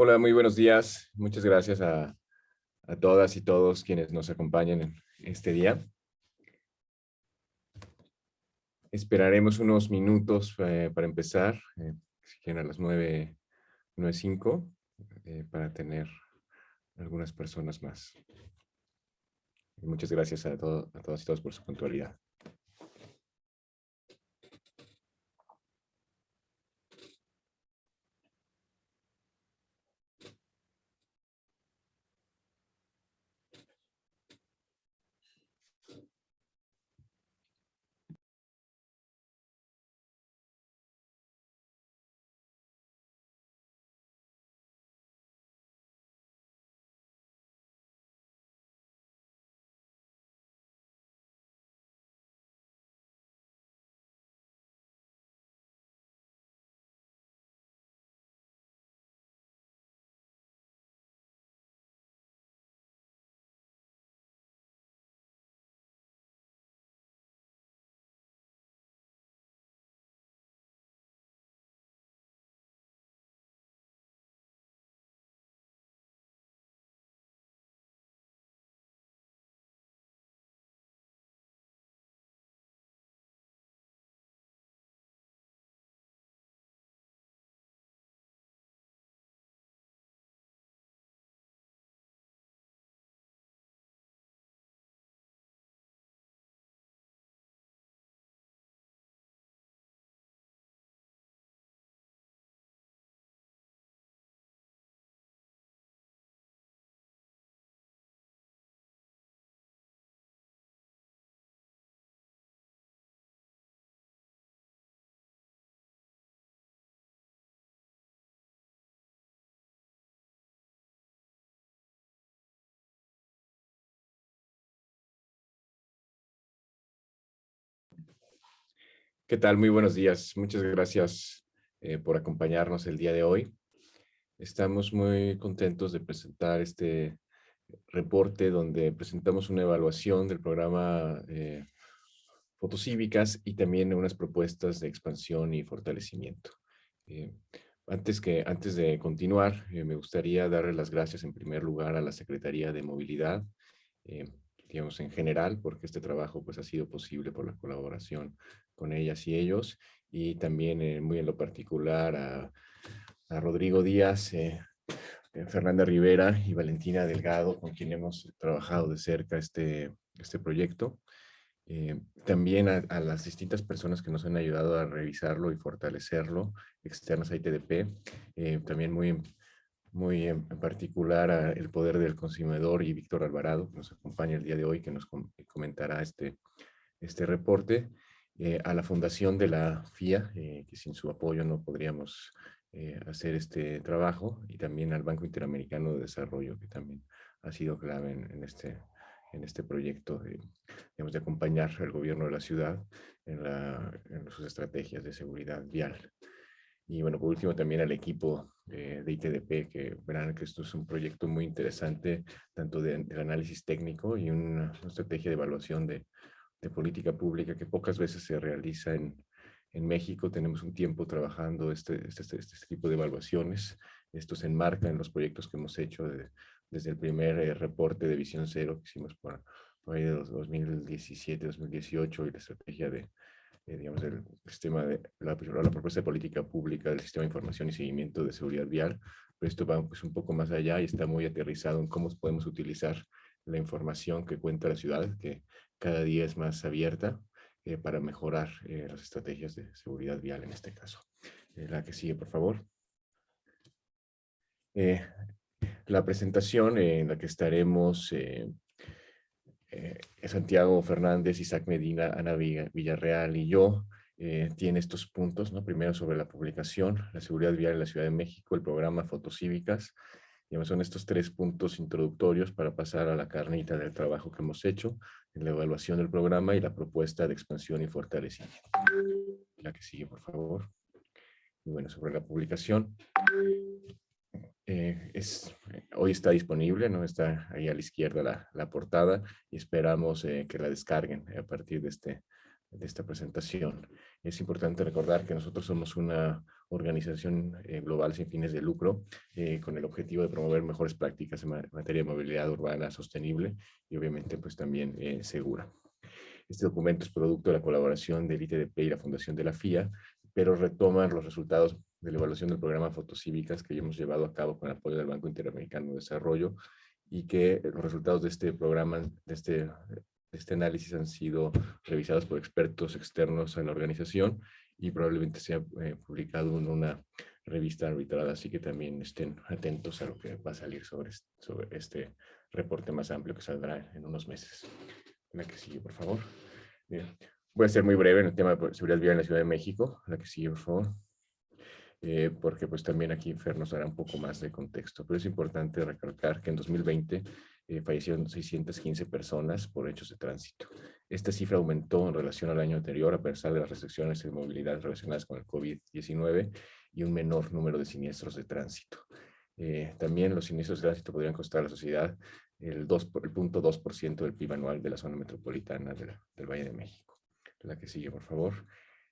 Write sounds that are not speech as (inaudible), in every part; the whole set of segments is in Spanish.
Hola, muy buenos días. Muchas gracias a, todas y todos quienes nos acompañan en este día. Esperaremos unos minutos eh, para empezar, eh, si quieren a las 9.05, eh, para tener algunas personas más. Muchas gracias a, a todas y todos por su puntualidad. ¿Qué tal? Muy buenos días. Muchas gracias eh, por acompañarnos el día de hoy. Estamos muy contentos de presentar este reporte donde presentamos una evaluación del programa eh, Fotocívicas y también unas propuestas de expansión y fortalecimiento. Eh, antes, que, antes de continuar, me gustaría darle las gracias en primer lugar a la Secretaría de Movilidad, digamos, en general, porque este trabajo pues, ha sido posible por la colaboración con ellas y ellos, y también eh, muy en lo particular a, Rodrigo Díaz, eh, eh, Fernanda Rivera y Valentina Delgado, con quien hemos trabajado de cerca este, este proyecto. también a, las distintas personas que nos han ayudado a revisarlo y fortalecerlo, externas a ITDP, también muy muy en particular el poder del consumidor y Víctor Alvarado, que nos acompaña el día de hoy, que nos comentará este, este reporte, eh, a la fundación de la FIA, eh, que sin su apoyo no podríamos eh, hacer este trabajo, y también al Banco Interamericano de Desarrollo, que también ha sido clave en, este, en este proyecto de, de acompañar al gobierno de la ciudad en, la, en sus estrategias de seguridad vial. Y bueno, por último también al equipo de ITDP, que verán que esto es un proyecto muy interesante, tanto de, análisis técnico y una, estrategia de evaluación de, de, política pública que pocas veces se realiza en, en México. Tenemos un tiempo trabajando este, este, este, este, tipo de evaluaciones. Esto se enmarca en los proyectos que hemos hecho desde el primer eh, reporte de Visión Cero que hicimos por, por ahí de 2017, 2018 y la estrategia de eh, digamos, el sistema de la, la, propuesta de política pública del sistema de información y seguimiento de seguridad vial, pero esto va pues, un poco más allá y está muy aterrizado en cómo podemos utilizar la información que cuenta la ciudad, que cada día es más abierta, eh, para mejorar eh, las estrategias de seguridad vial en este caso. la que sigue, por favor. la presentación en la que estaremos eh, Santiago Fernández, Isaac Medina, Ana Villarreal y yo, eh, tiene estos puntos, ¿no? Primero sobre la publicación, la seguridad vial en la Ciudad de México, el programa Fotocívicas, digamos, son estos tres puntos introductorios para pasar a la carnita del trabajo que hemos hecho, en la evaluación del programa y la propuesta de expansión y fortalecimiento. La que sigue, por favor. Y bueno, sobre la publicación, eh, es, hoy está disponible, ¿no? está ahí a la izquierda la, portada y esperamos eh, que la descarguen a partir de este, de esta presentación. Es importante recordar que nosotros somos una organización eh, global sin fines de lucro eh, con el objetivo de promover mejores prácticas en materia de movilidad urbana sostenible y obviamente pues también eh, segura. Este documento es producto de la colaboración del ITDP y la Fundación de la FIA, pero retoma los resultados de la evaluación del programa Fotocívicas que hemos llevado a cabo con el apoyo del Banco Interamericano de Desarrollo y que los resultados de este programa, de este este análisis han sido revisados por expertos externos a la organización y probablemente sea eh, publicado en una revista arbitrada, así que también estén atentos a lo que va a salir sobre, sobre este reporte más amplio que saldrá en unos meses. La que sigue, por favor. Voy a ser muy breve en el tema de seguridad vial en la Ciudad de México. La que sigue, por favor. Eh, porque pues también aquí Fer nos dará un poco más de contexto. Pero es importante recalcar que en 2020 eh, fallecieron 615 personas por hechos de tránsito. Esta cifra aumentó en relación al año anterior a pesar de las restricciones de movilidad relacionadas con el COVID-19 y un menor número de siniestros de tránsito. Eh, también los siniestros de tránsito podrían costar a la sociedad el, 2, el 0.2% del PIB anual de la zona metropolitana del Valle de México. La que sigue, por favor.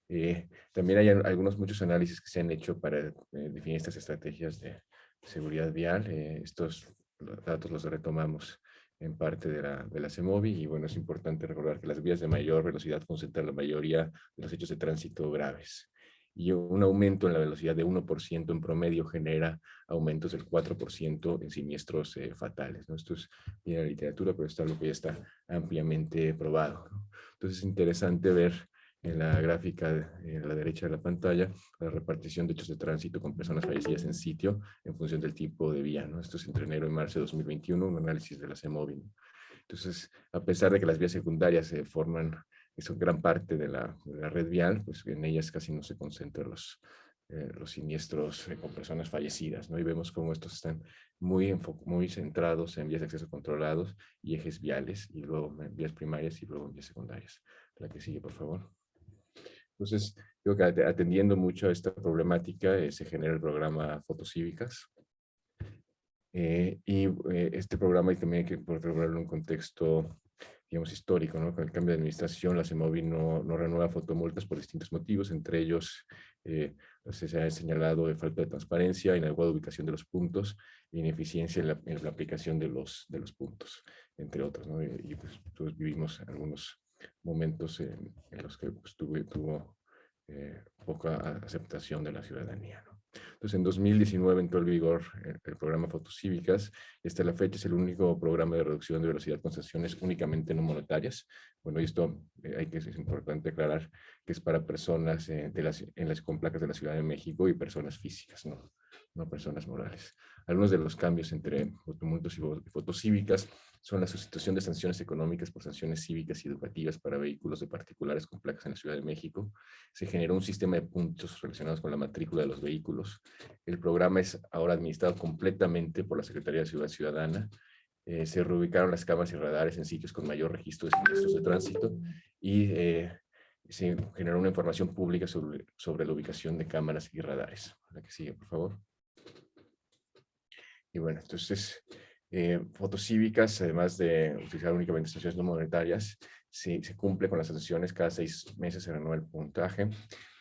Eh, también hay algunos, muchos análisis que se han hecho para definir estas estrategias de seguridad vial. estos los datos los retomamos en parte de la, de la CEMOVI y bueno, es importante recordar que las vías de mayor velocidad concentran la mayoría de los hechos de tránsito graves y un aumento en la velocidad de 1% en promedio genera aumentos del 4% en siniestros eh, fatales. ¿no? Esto es bien la literatura, pero está lo que ya está ampliamente probado. Entonces es interesante ver en la gráfica en la derecha de la pantalla, la repartición de hechos de tránsito con personas fallecidas en sitio en función del tipo de vía. ¿no? Esto es entre enero y marzo de 2021, un análisis de la CEMOVI. Entonces, a pesar de que las vías secundarias se forman, son gran parte de la, red vial, pues en ellas casi no se concentran los, eh, los siniestros eh, con personas fallecidas, ¿no? Y vemos cómo estos están muy, muy centrados en vías de acceso controlados y ejes viales, y luego en vías primarias y luego en vías secundarias. La que sigue, por favor. Entonces, creo que atendiendo mucho a esta problemática eh, se genera el programa Fotocívicas. Eh, y eh, este programa y también hay que regularlo en un contexto, digamos, histórico, ¿no? Con el cambio de administración, la CEMOVI no, no renueva fotomultas por distintos motivos, entre ellos se ha señalado de falta de transparencia, inadecuada ubicación de los puntos, ineficiencia en la, en la, aplicación de los, de los puntos, entre otros, ¿no? Y, y pues todos vivimos algunos momentos en, los que pues, tuvo eh, poca aceptación de la ciudadanía. Entonces, en 2019 entró en vigor el, el, programa Fotocívicas. Hasta la fecha es el único programa de reducción de velocidad con sanciones únicamente no monetarias. Bueno, y esto eh, hay que, es importante aclarar que es para personas eh, de las, en las con placas de la Ciudad de México y personas físicas, no, no personas morales. Algunos de los cambios entre fotomultos y fotocívicas son la sustitución de sanciones económicas por sanciones cívicas y educativas para vehículos de particulares con en la Ciudad de México. Se generó un sistema de puntos relacionados con la matrícula de los vehículos. El programa es ahora administrado completamente por la Secretaría de Ciudad Ciudadana. Eh, se reubicaron las cámaras y radares en sitios con mayor registro de siniestros de tránsito y eh, se generó una información pública sobre, sobre la ubicación de cámaras y radares. La que sigue, por favor. Y bueno, entonces, eh, fotocívicas, además de utilizar únicamente sanciones no monetarias, se, se cumple con las sanciones, cada seis meses se renueva el puntaje.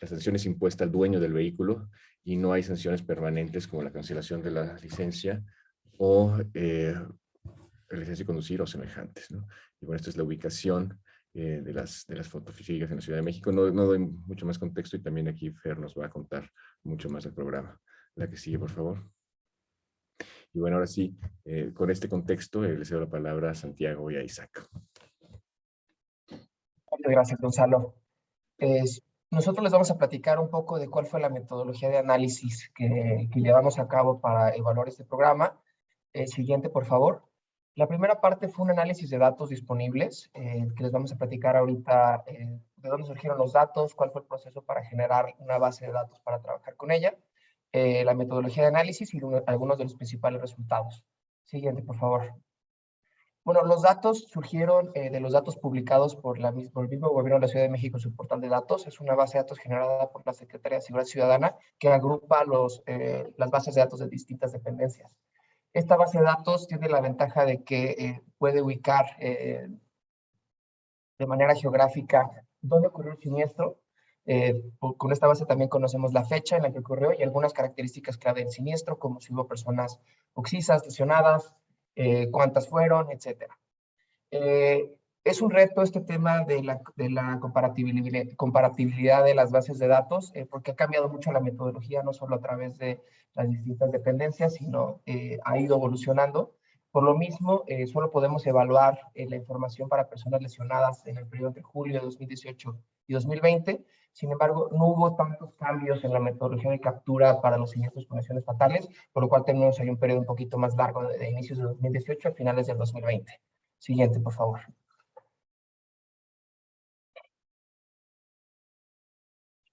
La sanción es impuesta al dueño del vehículo y no hay sanciones permanentes como la cancelación de la licencia o eh, la licencia de conducir o semejantes. Y bueno, esta es la ubicación eh, de, las, de las fotofísicas en la Ciudad de México. No, no doy mucho más contexto y también aquí Fer nos va a contar mucho más del programa. La que sigue, por favor. Y bueno, ahora sí, eh, con este contexto, eh, le cedo la palabra a Santiago y a Isaac. Muchas gracias, Gonzalo. nosotros les vamos a platicar un poco de cuál fue la metodología de análisis que, llevamos a cabo para evaluar este programa. El siguiente, por favor. La primera parte fue un análisis de datos disponibles, eh, que les vamos a platicar ahorita de dónde surgieron los datos, cuál fue el proceso para generar una base de datos para trabajar con ella. Eh, la metodología de análisis y algunos de los principales resultados. Siguiente, por favor. Bueno, los datos surgieron eh, de los datos publicados por, el mismo gobierno de la Ciudad de México su portal de datos. Es una base de datos generada por la Secretaría de Seguridad Ciudadana que agrupa eh, las bases de datos de distintas dependencias. Esta base de datos tiene la ventaja de que puede ubicar de manera geográfica dónde ocurrió el siniestro. Eh, con esta base también conocemos la fecha en la que ocurrió y algunas características clave del siniestro, como si hubo personas oxisas, lesionadas, eh, cuántas fueron, etc. Eh, es un reto este tema de la, de de las bases de datos, porque ha cambiado mucho la metodología, no solo a través de las distintas dependencias, sino ha ido evolucionando. Por lo mismo, solo podemos evaluar la información para personas lesionadas en el periodo de julio de 2018 y 2020. Sin embargo, no hubo tantos cambios en la metodología de captura para los siniestros con lesiones fatales, por lo cual tenemos ahí un periodo un poquito más largo de, inicios de 2018 a finales del 2020. Siguiente, por favor.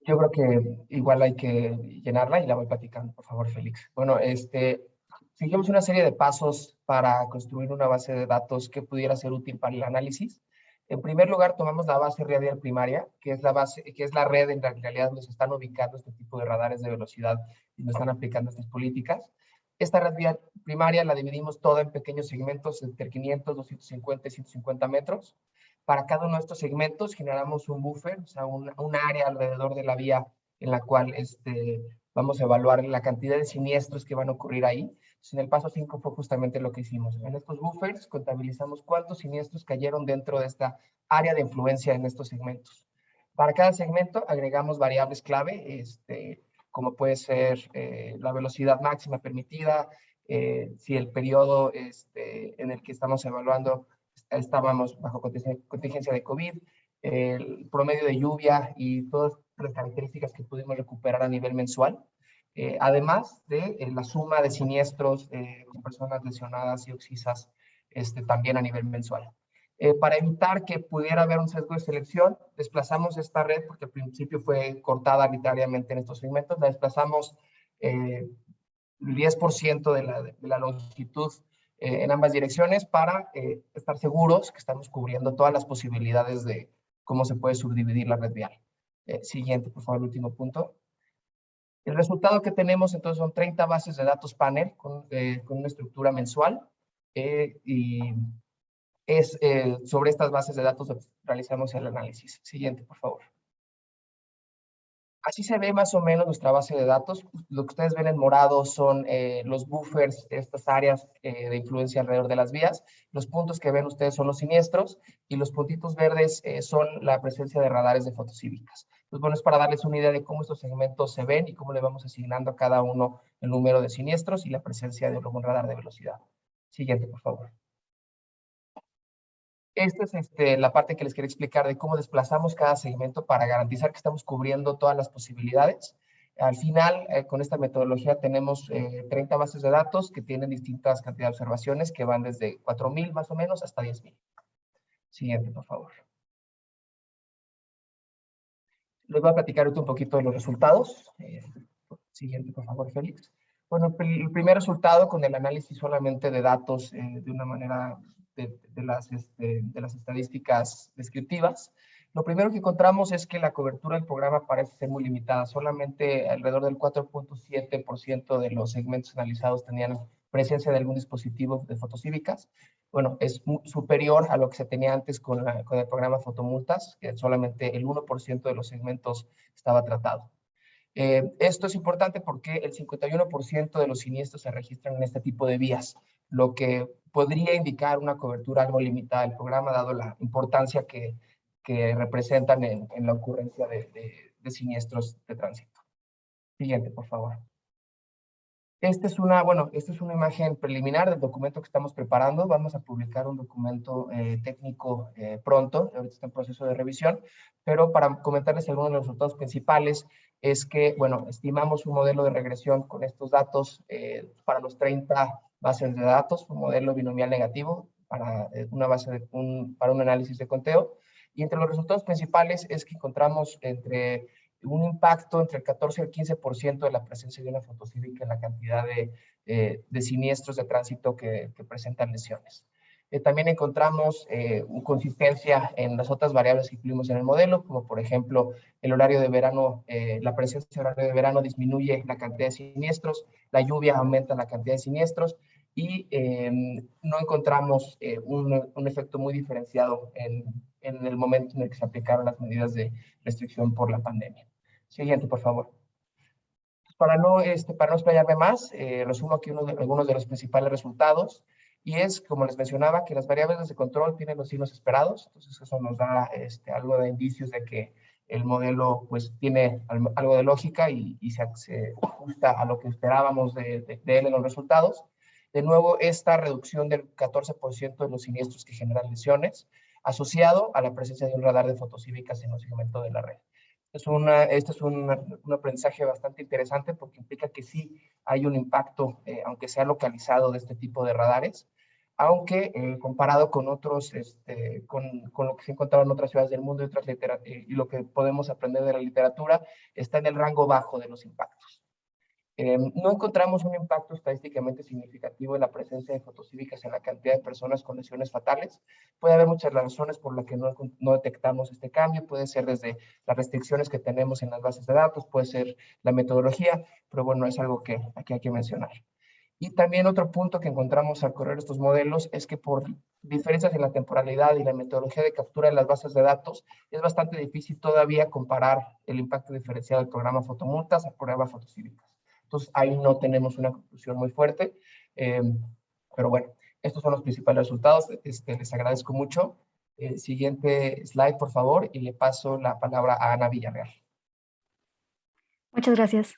Yo creo que igual hay que llenarla y la voy platicando, por favor, Félix. Bueno, este, seguimos una serie de pasos para construir una base de datos que pudiera ser útil para el análisis. En primer lugar, tomamos la base radial primaria, que es la base, que es la red en realidad donde se están ubicando este tipo de radares de velocidad y donde están aplicando estas políticas. Esta red primaria la dividimos toda en pequeños segmentos entre 500, 250 y 150 metros. Para cada uno de estos segmentos generamos un buffer, o sea, un, un área alrededor de la vía en la cual este, vamos a evaluar la cantidad de siniestros que van a ocurrir ahí en el paso 5 fue justamente lo que hicimos. En estos buffers contabilizamos cuántos siniestros cayeron dentro de esta área de influencia en estos segmentos. Para cada segmento agregamos variables clave, este, como puede ser eh, la velocidad máxima permitida, eh, si el periodo este, en el que estamos evaluando estábamos bajo contingencia de COVID, el promedio de lluvia y todas las características que pudimos recuperar a nivel mensual. Eh, además de eh, la suma de siniestros eh, con personas lesionadas y oxisas este, también a nivel mensual. para evitar que pudiera haber un sesgo de selección, desplazamos esta red, porque al principio fue cortada arbitrariamente en estos segmentos, la desplazamos el 10% de la, de la, longitud en ambas direcciones para estar seguros que estamos cubriendo todas las posibilidades de cómo se puede subdividir la red vial. siguiente, por favor, último punto. El resultado que tenemos entonces son 30 bases de datos panel con, eh, una estructura mensual eh, y es eh, sobre estas bases de datos realizamos el análisis. Siguiente, por favor. Así se ve más o menos nuestra base de datos. Lo que ustedes ven en morado son los buffers, estas áreas de influencia alrededor de las vías. Los puntos que ven ustedes son los siniestros y los puntitos verdes son la presencia de radares de fotocívicas. Pues bueno, es para darles una idea de cómo estos segmentos se ven y cómo le vamos asignando a cada uno el número de siniestros y la presencia de un radar de velocidad. Siguiente, por favor. Esta es este, la parte que les quería explicar de cómo desplazamos cada segmento para garantizar que estamos cubriendo todas las posibilidades. Al final, eh, con esta metodología tenemos 30 eh, bases de datos que tienen distintas cantidades de observaciones que van desde 4.000 más o menos hasta 10.000. Siguiente, por favor. Les voy a platicar un poquito de los resultados. Eh, siguiente, por favor, Félix. Bueno, el primer resultado con el análisis solamente de datos eh, de una manera de, las, este, de las estadísticas descriptivas. Lo primero que encontramos es que la cobertura del programa parece ser muy limitada. Solamente alrededor del 4.7% de los segmentos analizados tenían presencia de algún dispositivo de fotocívicas bueno, es superior a lo que se tenía antes con, el programa Fotomultas, que solamente el 1% de los segmentos estaba tratado. Eh, esto es importante porque el 51% de los siniestros se registran en este tipo de vías, lo que podría indicar una cobertura algo limitada del programa, dado la importancia que, representan en, la ocurrencia de, de siniestros de tránsito. Siguiente, por favor. Esta es una, bueno, esta es una imagen preliminar del documento que estamos preparando. Vamos a publicar un documento eh, técnico eh, pronto, ahorita está en proceso de revisión, pero para comentarles algunos de los resultados principales es que, bueno, estimamos un modelo de regresión con estos datos eh, para los 30 bases de datos, un modelo binomial negativo para una base de un, para un análisis de conteo. Y entre los resultados principales es que encontramos entre un impacto entre el 14 y el 15% de la presencia de una fotocívica en la cantidad de, eh, de siniestros de tránsito que, que presentan lesiones. Eh, también encontramos eh, consistencia en las otras variables que incluimos en el modelo, como por ejemplo el horario de verano, la presencia de horario de verano disminuye la cantidad de siniestros, la lluvia aumenta la cantidad de siniestros y no encontramos un, un, efecto muy diferenciado en, en el momento en el que se aplicaron las medidas de restricción por la pandemia. Siguiente, por favor. Para no, este, para no explayarme más, eh, resumo aquí uno de, algunos de los principales resultados y es, como les mencionaba, que las variables de control tienen los signos esperados, entonces eso nos da este, algo de indicios de que el modelo pues tiene algo de lógica y, se, ajusta a lo que esperábamos de, de, él en los resultados. De nuevo, esta reducción del 14% de los siniestros que generan lesiones, asociado a la presencia de un radar de fotocívicas en el segmento de la red. Es una, este es un, un, aprendizaje bastante interesante porque implica que sí hay un impacto, eh, aunque sea localizado, de este tipo de radares aunque eh, comparado con otros, este, con, con, lo que se encontraba en otras ciudades del mundo y, otras y lo que podemos aprender de la literatura, está en el rango bajo de los impactos. Eh, no encontramos un impacto estadísticamente significativo en la presencia de fotocívicas en la cantidad de personas con lesiones fatales. Puede haber muchas razones por las que no, no, detectamos este cambio. Puede ser desde las restricciones que tenemos en las bases de datos, puede ser la metodología, pero bueno, es algo que aquí hay que mencionar. Y también otro punto que encontramos al correr estos modelos es que por diferencias en la temporalidad y la metodología de captura de las bases de datos, es bastante difícil todavía comparar el impacto diferenciado del programa fotomultas a pruebas fotocívicas. Entonces, ahí no tenemos una conclusión muy fuerte. Eh, pero bueno, estos son los principales resultados. Este, les agradezco mucho. Eh, siguiente slide, por favor, y le paso la palabra a Ana Villarreal. Muchas gracias.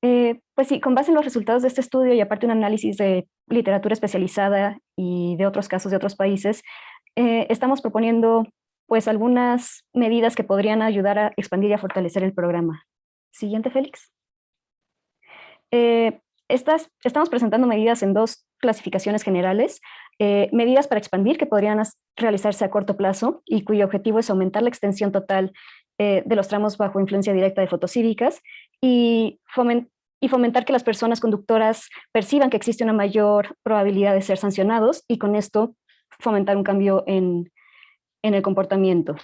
Eh, pues sí, con base en los resultados de este estudio y aparte un análisis de literatura especializada y de otros casos de otros países, eh, estamos proponiendo pues algunas medidas que podrían ayudar a expandir y a fortalecer el programa. Siguiente, Félix. Eh, estas, estamos presentando medidas en dos clasificaciones generales, medidas para expandir que podrían realizarse a corto plazo y cuyo objetivo es aumentar la extensión total de los tramos bajo influencia directa de fotocívicas y y fomentar que las personas conductoras perciban que existe una mayor probabilidad de ser sancionados y con esto fomentar un cambio en, en el comportamiento.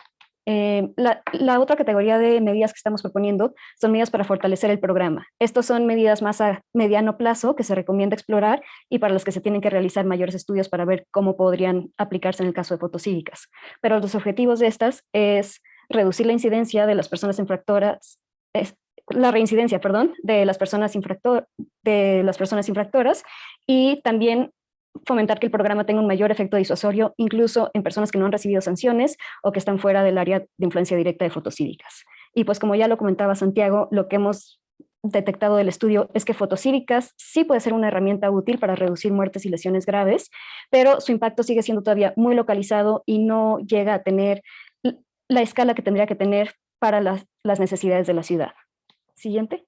Eh, la, otra categoría de medidas que estamos proponiendo son medidas para fortalecer el programa. Estos son medidas más a mediano plazo que se recomienda explorar y para las que se tienen que realizar mayores estudios para ver cómo podrían aplicarse en el caso de fotocívicas. Pero los objetivos de estas es reducir la incidencia de las personas infractoras, la reincidencia, perdón, de las, personas infractor, de las personas infractoras y también fomentar que el programa tenga un mayor efecto disuasorio, incluso en personas que no han recibido sanciones o que están fuera del área de influencia directa de fotocívicas. Y pues como ya lo comentaba Santiago, lo que hemos detectado del estudio es que fotocívicas sí puede ser una herramienta útil para reducir muertes y lesiones graves, pero su impacto sigue siendo todavía muy localizado y no llega a tener la escala que tendría que tener para las, las necesidades de la ciudad. Siguiente.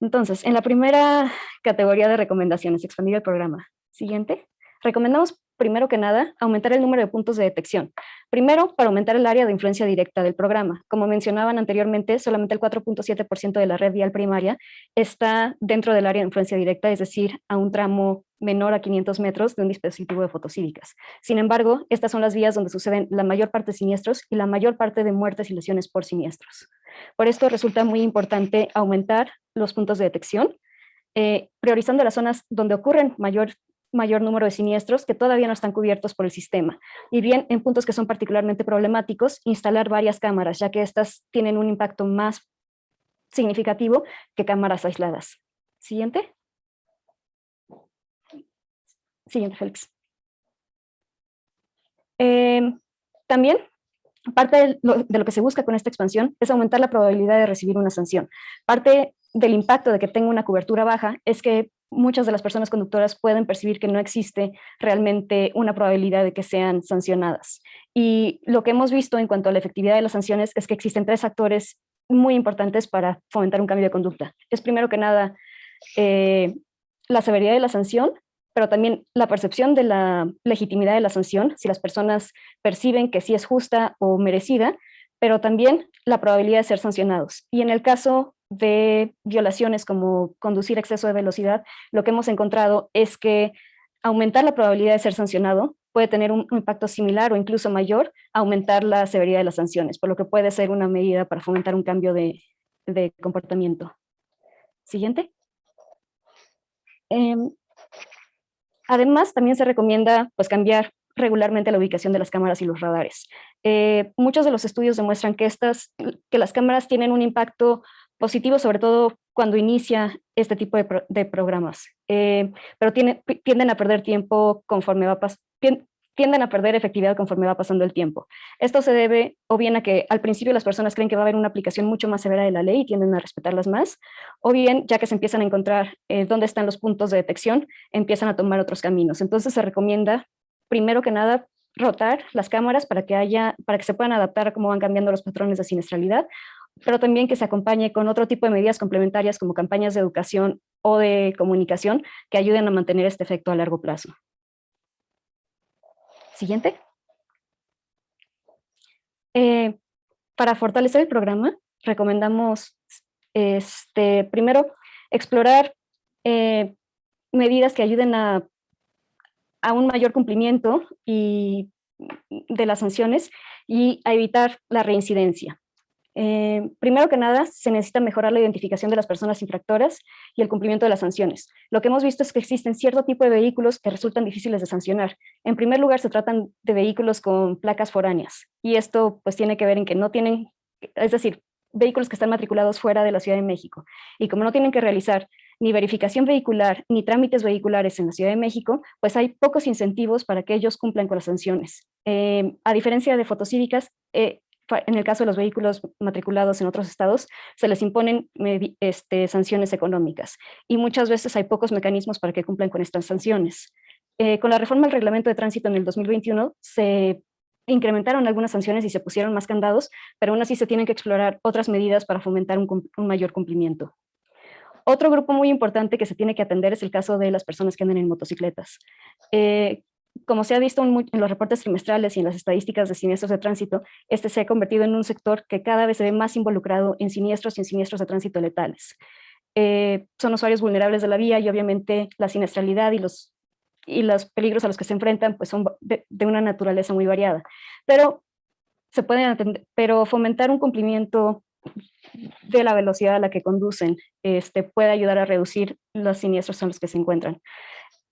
Entonces, en la primera categoría de recomendaciones, expandir el programa. Siguiente. Recomendamos primero que nada, aumentar el número de puntos de detección. Primero, para aumentar el área de influencia directa del programa. Como mencionaban anteriormente, solamente el 4.7% de la red vial primaria está dentro del área de influencia directa, es decir, a un tramo menor a 500 metros de un dispositivo de fotocívicas. Sin embargo, estas son las vías donde suceden la mayor parte de siniestros y la mayor parte de muertes y lesiones por siniestros. Por esto resulta muy importante aumentar los puntos de detección, eh, priorizando las zonas donde ocurren mayor mayor número de siniestros que todavía no están cubiertos por el sistema. Y bien, en puntos que son particularmente problemáticos, instalar varias cámaras, ya que estas tienen un impacto más significativo que cámaras aisladas. Siguiente. Siguiente, Félix. Em, también, parte de lo, de lo que se busca con esta expansión es aumentar la probabilidad de recibir una sanción. Parte del impacto de que tenga una cobertura baja es que muchas de las personas conductoras pueden percibir que no existe realmente una probabilidad de que sean sancionadas. Y lo que hemos visto en cuanto a la efectividad de las sanciones es que existen tres factores muy importantes para fomentar un cambio de conducta. Es primero que nada eh, la severidad de la sanción, pero también la percepción de la legitimidad de la sanción, si las personas perciben que sí es justa o merecida, pero también la probabilidad de ser sancionados. Y en el caso de violaciones como conducir exceso de velocidad, lo que hemos encontrado es que aumentar la probabilidad de ser sancionado puede tener un impacto similar o incluso mayor a aumentar la severidad de las sanciones, por lo que puede ser una medida para fomentar un cambio de, comportamiento. Siguiente. Em, además, también se recomienda pues, cambiar regularmente la ubicación de las cámaras y los radares. Eh, muchos de los estudios demuestran que, estas, que las cámaras tienen un impacto positivo, sobre todo cuando inicia este tipo de, programas, eh, pero tienden a perder tiempo conforme va tienden a perder efectividad conforme va pasando el tiempo. Esto se debe o bien a que al principio las personas creen que va a haber una aplicación mucho más severa de la ley y tienden a respetarlas más, o bien ya que se empiezan a encontrar eh, dónde están los puntos de detección, empiezan a tomar otros caminos. Entonces se recomienda, primero que nada, rotar las cámaras para que, haya, para que se puedan adaptar a cómo van cambiando los patrones de siniestralidad, pero también que se acompañe con otro tipo de medidas complementarias como campañas de educación o de comunicación que ayuden a mantener este efecto a largo plazo. Siguiente. Eh, para fortalecer el programa, recomendamos este, primero explorar eh, medidas que ayuden a, a, un mayor cumplimiento y, de las sanciones y a evitar la reincidencia. Eh, primero que nada, se necesita mejorar la identificación de las personas infractoras y el cumplimiento de las sanciones. Lo que hemos visto es que existen cierto tipo de vehículos que resultan difíciles de sancionar. En primer lugar, se tratan de vehículos con placas foráneas, y esto pues tiene que ver en que no tienen, es decir, vehículos que están matriculados fuera de la Ciudad de México, y como no tienen que realizar ni verificación vehicular ni trámites vehiculares en la Ciudad de México, pues hay pocos incentivos para que ellos cumplan con las sanciones. Eh, a diferencia de fotocívicas, eh, en el caso de los vehículos matriculados en otros estados, se les imponen este, sanciones económicas y muchas veces hay pocos mecanismos para que cumplan con estas sanciones. Eh, con la reforma del reglamento de tránsito en el 2021 se incrementaron algunas sanciones y se pusieron más candados, pero aún así se tienen que explorar otras medidas para fomentar un, mayor cumplimiento. Otro grupo muy importante que se tiene que atender es el caso de las personas que andan en motocicletas. Eh, como se ha visto en, los reportes trimestrales y en las estadísticas de siniestros de tránsito, este se ha convertido en un sector que cada vez se ve más involucrado en siniestros y en siniestros de tránsito letales. Eh, son usuarios vulnerables de la vía y obviamente la siniestralidad y los, y los peligros a los que se enfrentan pues son de, una naturaleza muy variada. Pero, se pueden atender, pero fomentar un cumplimiento de la velocidad a la que conducen este, puede ayudar a reducir los siniestros a los que se encuentran,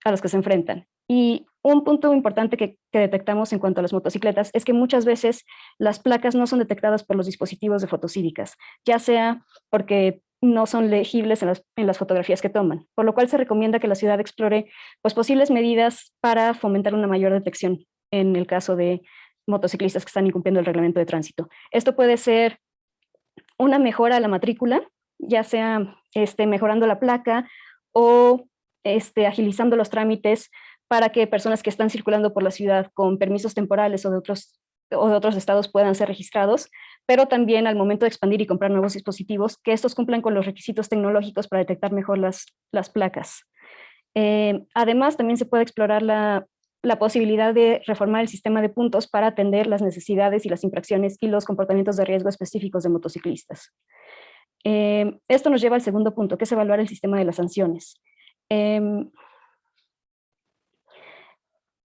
a los que se enfrentan. Y un punto importante que, detectamos en cuanto a las motocicletas es que muchas veces las placas no son detectadas por los dispositivos de fotocívicas, ya sea porque no son legibles en las, fotografías que toman, por lo cual se recomienda que la ciudad explore pues, posibles medidas para fomentar una mayor detección en el caso de motociclistas que están incumpliendo el reglamento de tránsito. Esto puede ser una mejora a la matrícula, ya sea este, mejorando la placa o este, agilizando los trámites para que personas que están circulando por la ciudad con permisos temporales o de otros o de otros estados puedan ser registrados, pero también al momento de expandir y comprar nuevos dispositivos, que estos cumplan con los requisitos tecnológicos para detectar mejor las, las placas. Eh, además, también se puede explorar la, la, posibilidad de reformar el sistema de puntos para atender las necesidades y las infracciones y los comportamientos de riesgo específicos de motociclistas. Eh, esto nos lleva al segundo punto, que es evaluar el sistema de las sanciones. Eh,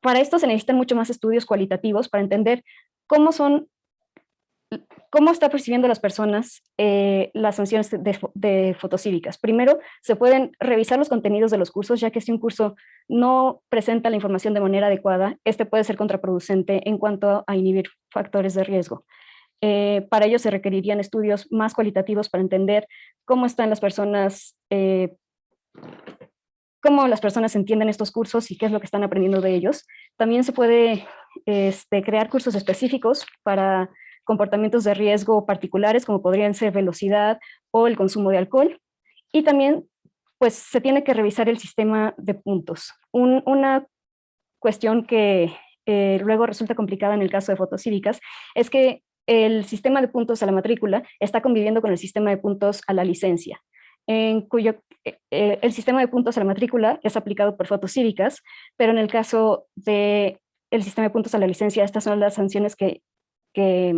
para esto se necesitan mucho más estudios cualitativos para entender cómo son cómo está percibiendo las personas eh, las sanciones de, de, fotocívicas. Primero, se pueden revisar los contenidos de los cursos, ya que si un curso no presenta la información de manera adecuada, este puede ser contraproducente en cuanto a inhibir factores de riesgo. Eh, para ello se requerirían estudios más cualitativos para entender cómo están las personas eh, cómo las personas entienden estos cursos y qué es lo que están aprendiendo de ellos. También se puede este, crear cursos específicos para comportamientos de riesgo particulares, como podrían ser velocidad o el consumo de alcohol. Y también pues, se tiene que revisar el sistema de puntos. una cuestión que eh, luego resulta complicada en el caso de fotocívicas es que el sistema de puntos a la matrícula está conviviendo con el sistema de puntos a la licencia en cuyo eh, eh, el sistema de puntos a la matrícula es aplicado por fotocívicas, pero en el caso del el sistema de puntos a la licencia, estas son las sanciones que, que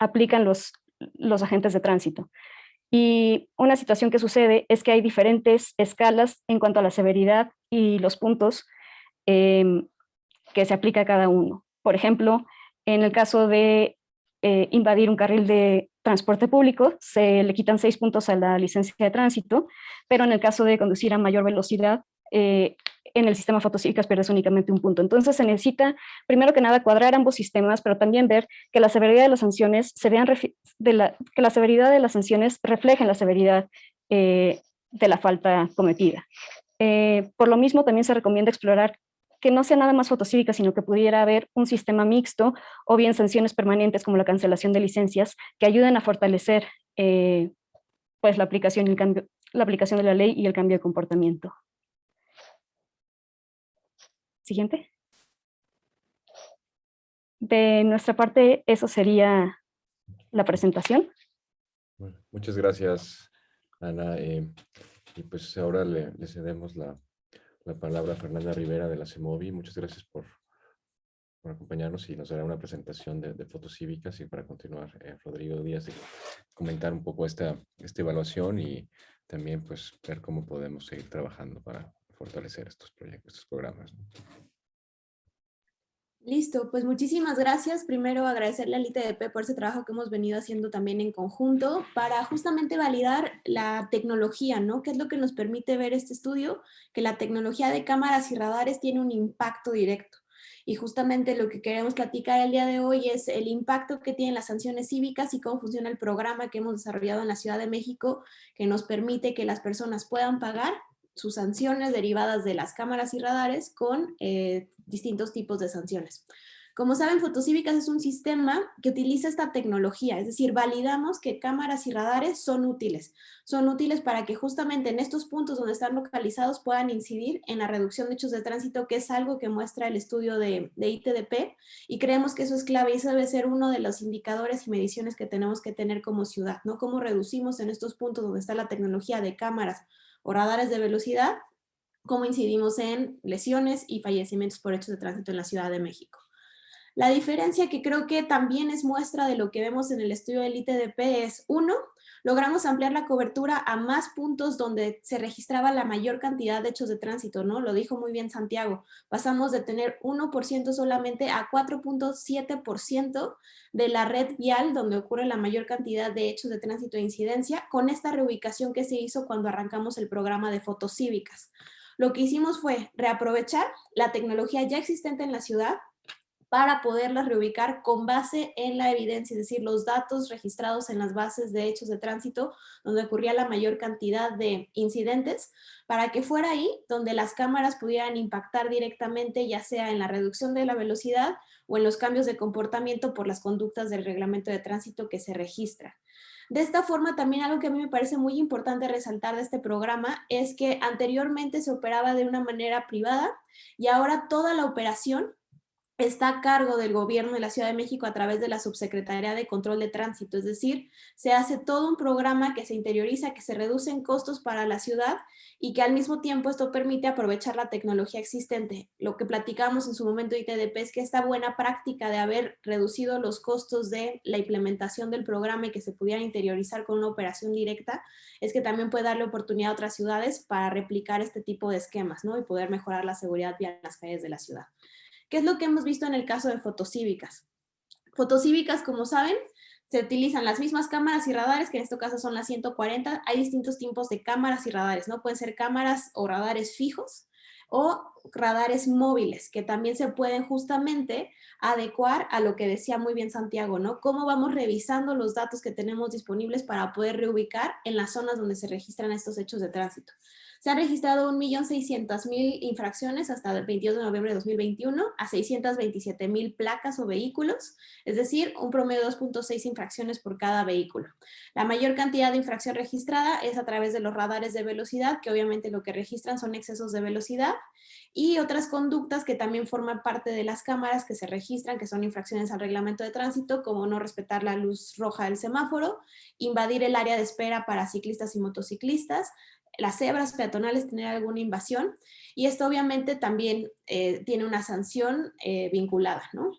aplican los, los agentes de tránsito. Y una situación que sucede es que hay diferentes escalas en cuanto a la severidad y los puntos em, que se aplica a cada uno. Por ejemplo, en el caso de eh, invadir un carril de transporte público, se le quitan seis puntos a la licencia de tránsito, pero en el caso de conducir a mayor velocidad, eh, en el sistema fotocívicas pierdes únicamente un punto. Entonces se necesita, primero que nada, cuadrar ambos sistemas, pero también ver que la severidad de las sanciones se vean que la severidad de las sanciones reflejen la severidad eh, de la falta cometida. Eh, por lo mismo, también se recomienda explorar que no sea nada más fotocívica, sino que pudiera haber un sistema mixto o bien sanciones permanentes como la cancelación de licencias que ayuden a fortalecer eh, pues la aplicación, el cambio, la aplicación de la ley y el cambio de comportamiento. Siguiente. De nuestra parte, eso sería la presentación. muchas gracias, Ana. Eh, y pues ahora le, cedemos la, palabra a Fernanda Rivera de la CEMOVI. Muchas gracias por, acompañarnos y nos dará una presentación de, de fotos cívicas y para continuar, eh, Rodrigo Díaz, y comentar un poco esta, esta evaluación y también pues ver cómo podemos seguir trabajando para fortalecer estos proyectos, estos programas. Listo, pues muchísimas gracias. Primero agradecerle al ITDP por ese trabajo que hemos venido haciendo también en conjunto para justamente validar la tecnología, ¿no? ¿Qué es lo que nos permite ver este estudio? Que la tecnología de cámaras y radares tiene un impacto directo. Y justamente lo que queremos platicar el día de hoy es el impacto que tienen las sanciones cívicas y cómo funciona el programa que hemos desarrollado en la Ciudad de México que nos permite que las personas puedan pagar sus sanciones derivadas de las cámaras y radares con eh, distintos tipos de sanciones. Como saben, Fotocívicas es un sistema que utiliza esta tecnología, es decir, validamos que cámaras y radares son útiles. Son útiles para que justamente en estos puntos donde están localizados puedan incidir en la reducción de hechos de tránsito, que es algo que muestra el estudio de, de ITDP, y creemos que eso es clave y eso debe ser uno de los indicadores y mediciones que tenemos que tener como ciudad, ¿no? Cómo reducimos en estos puntos donde está la tecnología de cámaras o radares de velocidad, cómo incidimos en lesiones y fallecimientos por hechos de tránsito en la Ciudad de México. La diferencia que creo que también es muestra de lo que vemos en el estudio del ITDP es, uno, logramos ampliar la cobertura a más puntos donde se registraba la mayor cantidad de hechos de tránsito, ¿no? Lo dijo muy bien Santiago. Pasamos de tener 1% solamente a 4.7% de la red vial donde ocurre la mayor cantidad de hechos de tránsito e incidencia con esta reubicación que se hizo cuando arrancamos el programa de fotos cívicas. Lo que hicimos fue reaprovechar la tecnología ya existente en la ciudad, para poderlas reubicar con base en la evidencia, es decir, los datos registrados en las bases de hechos de tránsito donde ocurría la mayor cantidad de incidentes, para que fuera ahí donde las cámaras pudieran impactar directamente, ya sea en la reducción de la velocidad o en los cambios de comportamiento por las conductas del reglamento de tránsito que se registra. De esta forma, también algo que a mí me parece muy importante resaltar de este programa es que anteriormente se operaba de una manera privada y ahora toda la operación está a cargo del gobierno de la Ciudad de México a través de la Subsecretaría de Control de Tránsito, es decir, se hace todo un programa que se interioriza, que se reducen costos para la ciudad y que al mismo tiempo esto permite aprovechar la tecnología existente. Lo que platicamos en su momento de ITDP es que esta buena práctica de haber reducido los costos de la implementación del programa y que se pudiera interiorizar con una operación directa, es que también puede darle oportunidad a otras ciudades para replicar este tipo de esquemas ¿no? y poder mejorar la seguridad vial las calles de la ciudad. ¿Qué es lo que hemos visto en el caso de fotocívicas? Fotocívicas, como saben, se utilizan las mismas cámaras y radares, que en este caso son las 140. Hay distintos tipos de cámaras y radares, ¿no? Pueden ser cámaras o radares fijos o radares móviles, que también se pueden justamente adecuar a lo que decía muy bien Santiago, ¿no? Cómo vamos revisando los datos que tenemos disponibles para poder reubicar en las zonas donde se registran estos hechos de tránsito. Se han registrado 1.600.000 infracciones hasta el 22 de noviembre de 2021 a 627.000 placas o vehículos, es decir, un promedio de 2.6 infracciones por cada vehículo. La mayor cantidad de infracción registrada es a través de los radares de velocidad, que obviamente lo que registran son excesos de velocidad, y otras conductas que también forman parte de las cámaras que se registran, que son infracciones al reglamento de tránsito, como no respetar la luz roja del semáforo, invadir el área de espera para ciclistas y motociclistas, las cebras peatonales tener alguna invasión y esto obviamente también eh, tiene una sanción eh, vinculada, ¿no?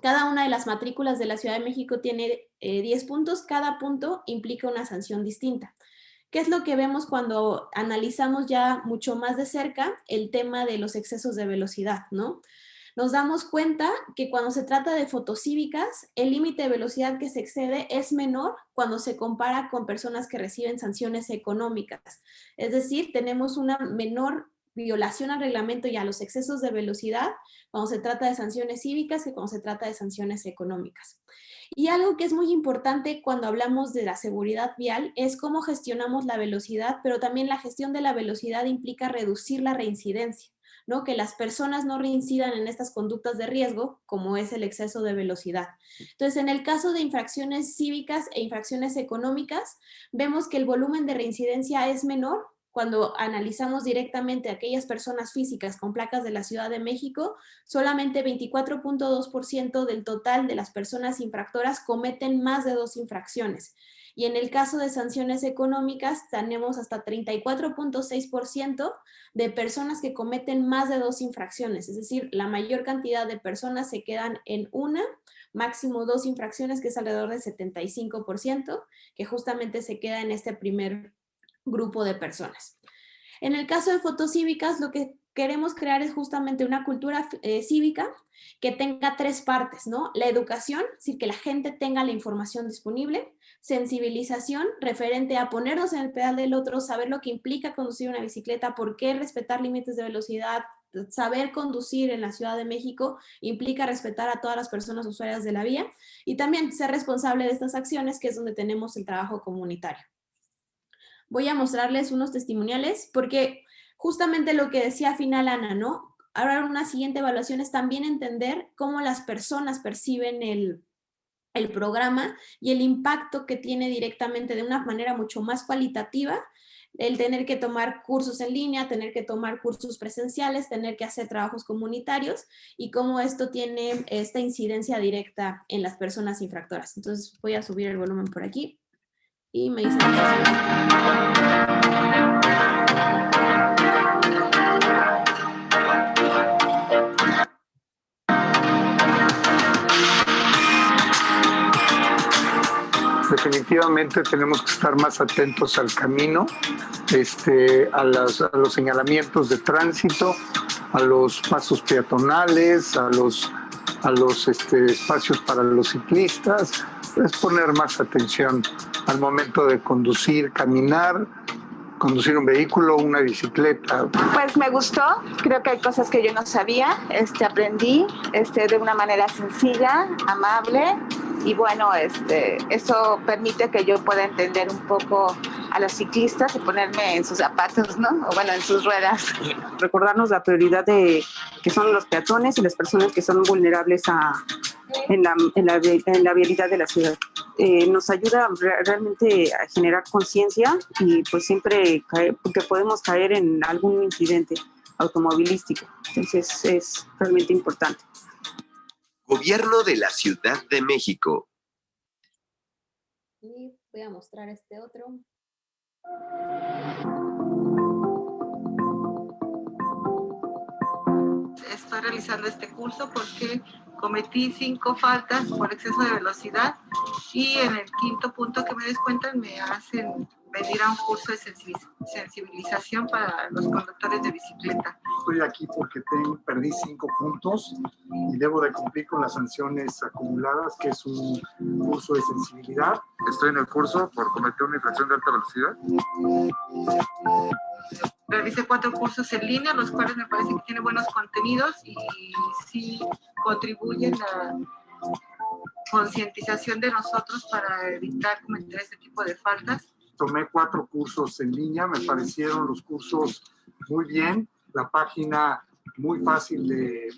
Cada una de las matrículas de la Ciudad de México tiene 10 eh, puntos, cada punto implica una sanción distinta. ¿Qué es lo que vemos cuando analizamos ya mucho más de cerca el tema de los excesos de velocidad, ¿no? Nos damos cuenta que cuando se trata de fotocívicas, el límite de velocidad que se excede es menor cuando se compara con personas que reciben sanciones económicas. Es decir, tenemos una menor violación al reglamento y a los excesos de velocidad cuando se trata de sanciones cívicas que cuando se trata de sanciones económicas. Y algo que es muy importante cuando hablamos de la seguridad vial es cómo gestionamos la velocidad, pero también la gestión de la velocidad implica reducir la reincidencia. ¿No? que las personas no reincidan en estas conductas de riesgo, como es el exceso de velocidad. Entonces, en el caso de infracciones cívicas e infracciones económicas, vemos que el volumen de reincidencia es menor, cuando analizamos directamente a aquellas personas físicas con placas de la Ciudad de México, solamente 24.2% del total de las personas infractoras cometen más de dos infracciones. Y en el caso de sanciones económicas tenemos hasta 34.6% de personas que cometen más de dos infracciones, es decir, la mayor cantidad de personas se quedan en una, máximo dos infracciones, que es alrededor del 75%, que justamente se queda en este primer grupo de personas. En el caso de fotocívicas, lo que queremos crear es justamente una cultura eh, cívica que tenga tres partes, ¿no? La educación, es decir, que la gente tenga la información disponible, sensibilización referente a ponernos en el pedal del otro, saber lo que implica conducir una bicicleta, por qué respetar límites de velocidad, saber conducir en la Ciudad de México implica respetar a todas las personas usuarias de la vía y también ser responsable de estas acciones, que es donde tenemos el trabajo comunitario voy a mostrarles unos testimoniales porque justamente lo que decía final Ana, ¿no? Ahora una siguiente evaluación es también entender cómo las personas perciben el, el programa y el impacto que tiene directamente de una manera mucho más cualitativa el tener que tomar cursos en línea, tener que tomar cursos presenciales, tener que hacer trabajos comunitarios y cómo esto tiene esta incidencia directa en las personas infractoras. Entonces voy a subir el volumen por aquí y me dicen Definitivamente tenemos que estar más atentos al camino, este, a, los señalamientos de tránsito, a los pasos peatonales, a los, a los este, espacios para los ciclistas, es poner más atención al momento de conducir, caminar, conducir un vehículo, una bicicleta. Pues me gustó, creo que hay cosas que yo no sabía, este, aprendí este, de una manera sencilla, amable y bueno, este, eso permite que yo pueda entender un poco a los ciclistas y ponerme en sus zapatos, ¿no? O bueno, en sus ruedas. Recordarnos la prioridad de que son los peatones y las personas que son vulnerables a, en, la, en, la, en la vialidad de la ciudad. Eh, nos ayuda realmente a generar conciencia y pues siempre que podemos caer en algún incidente automovilístico. Entonces es realmente importante. Gobierno de la Ciudad de México. Y voy a mostrar este otro. Estoy realizando este curso porque cometí cinco faltas por exceso de velocidad y en el quinto punto que me descuentan me hacen venir a un curso de sensibilización para los conductores de bicicleta. Estoy aquí porque tengo, perdí cinco puntos y debo de cumplir con las sanciones acumuladas, que es un curso de sensibilidad. Estoy en el curso por cometer una infracción de alta velocidad. Realicé cuatro cursos en línea, los cuales me parece que tienen buenos contenidos y sí contribuyen a concientización de nosotros para evitar cometer este tipo de faltas tomé cuatro cursos en línea, me parecieron los cursos muy bien, la página muy fácil de,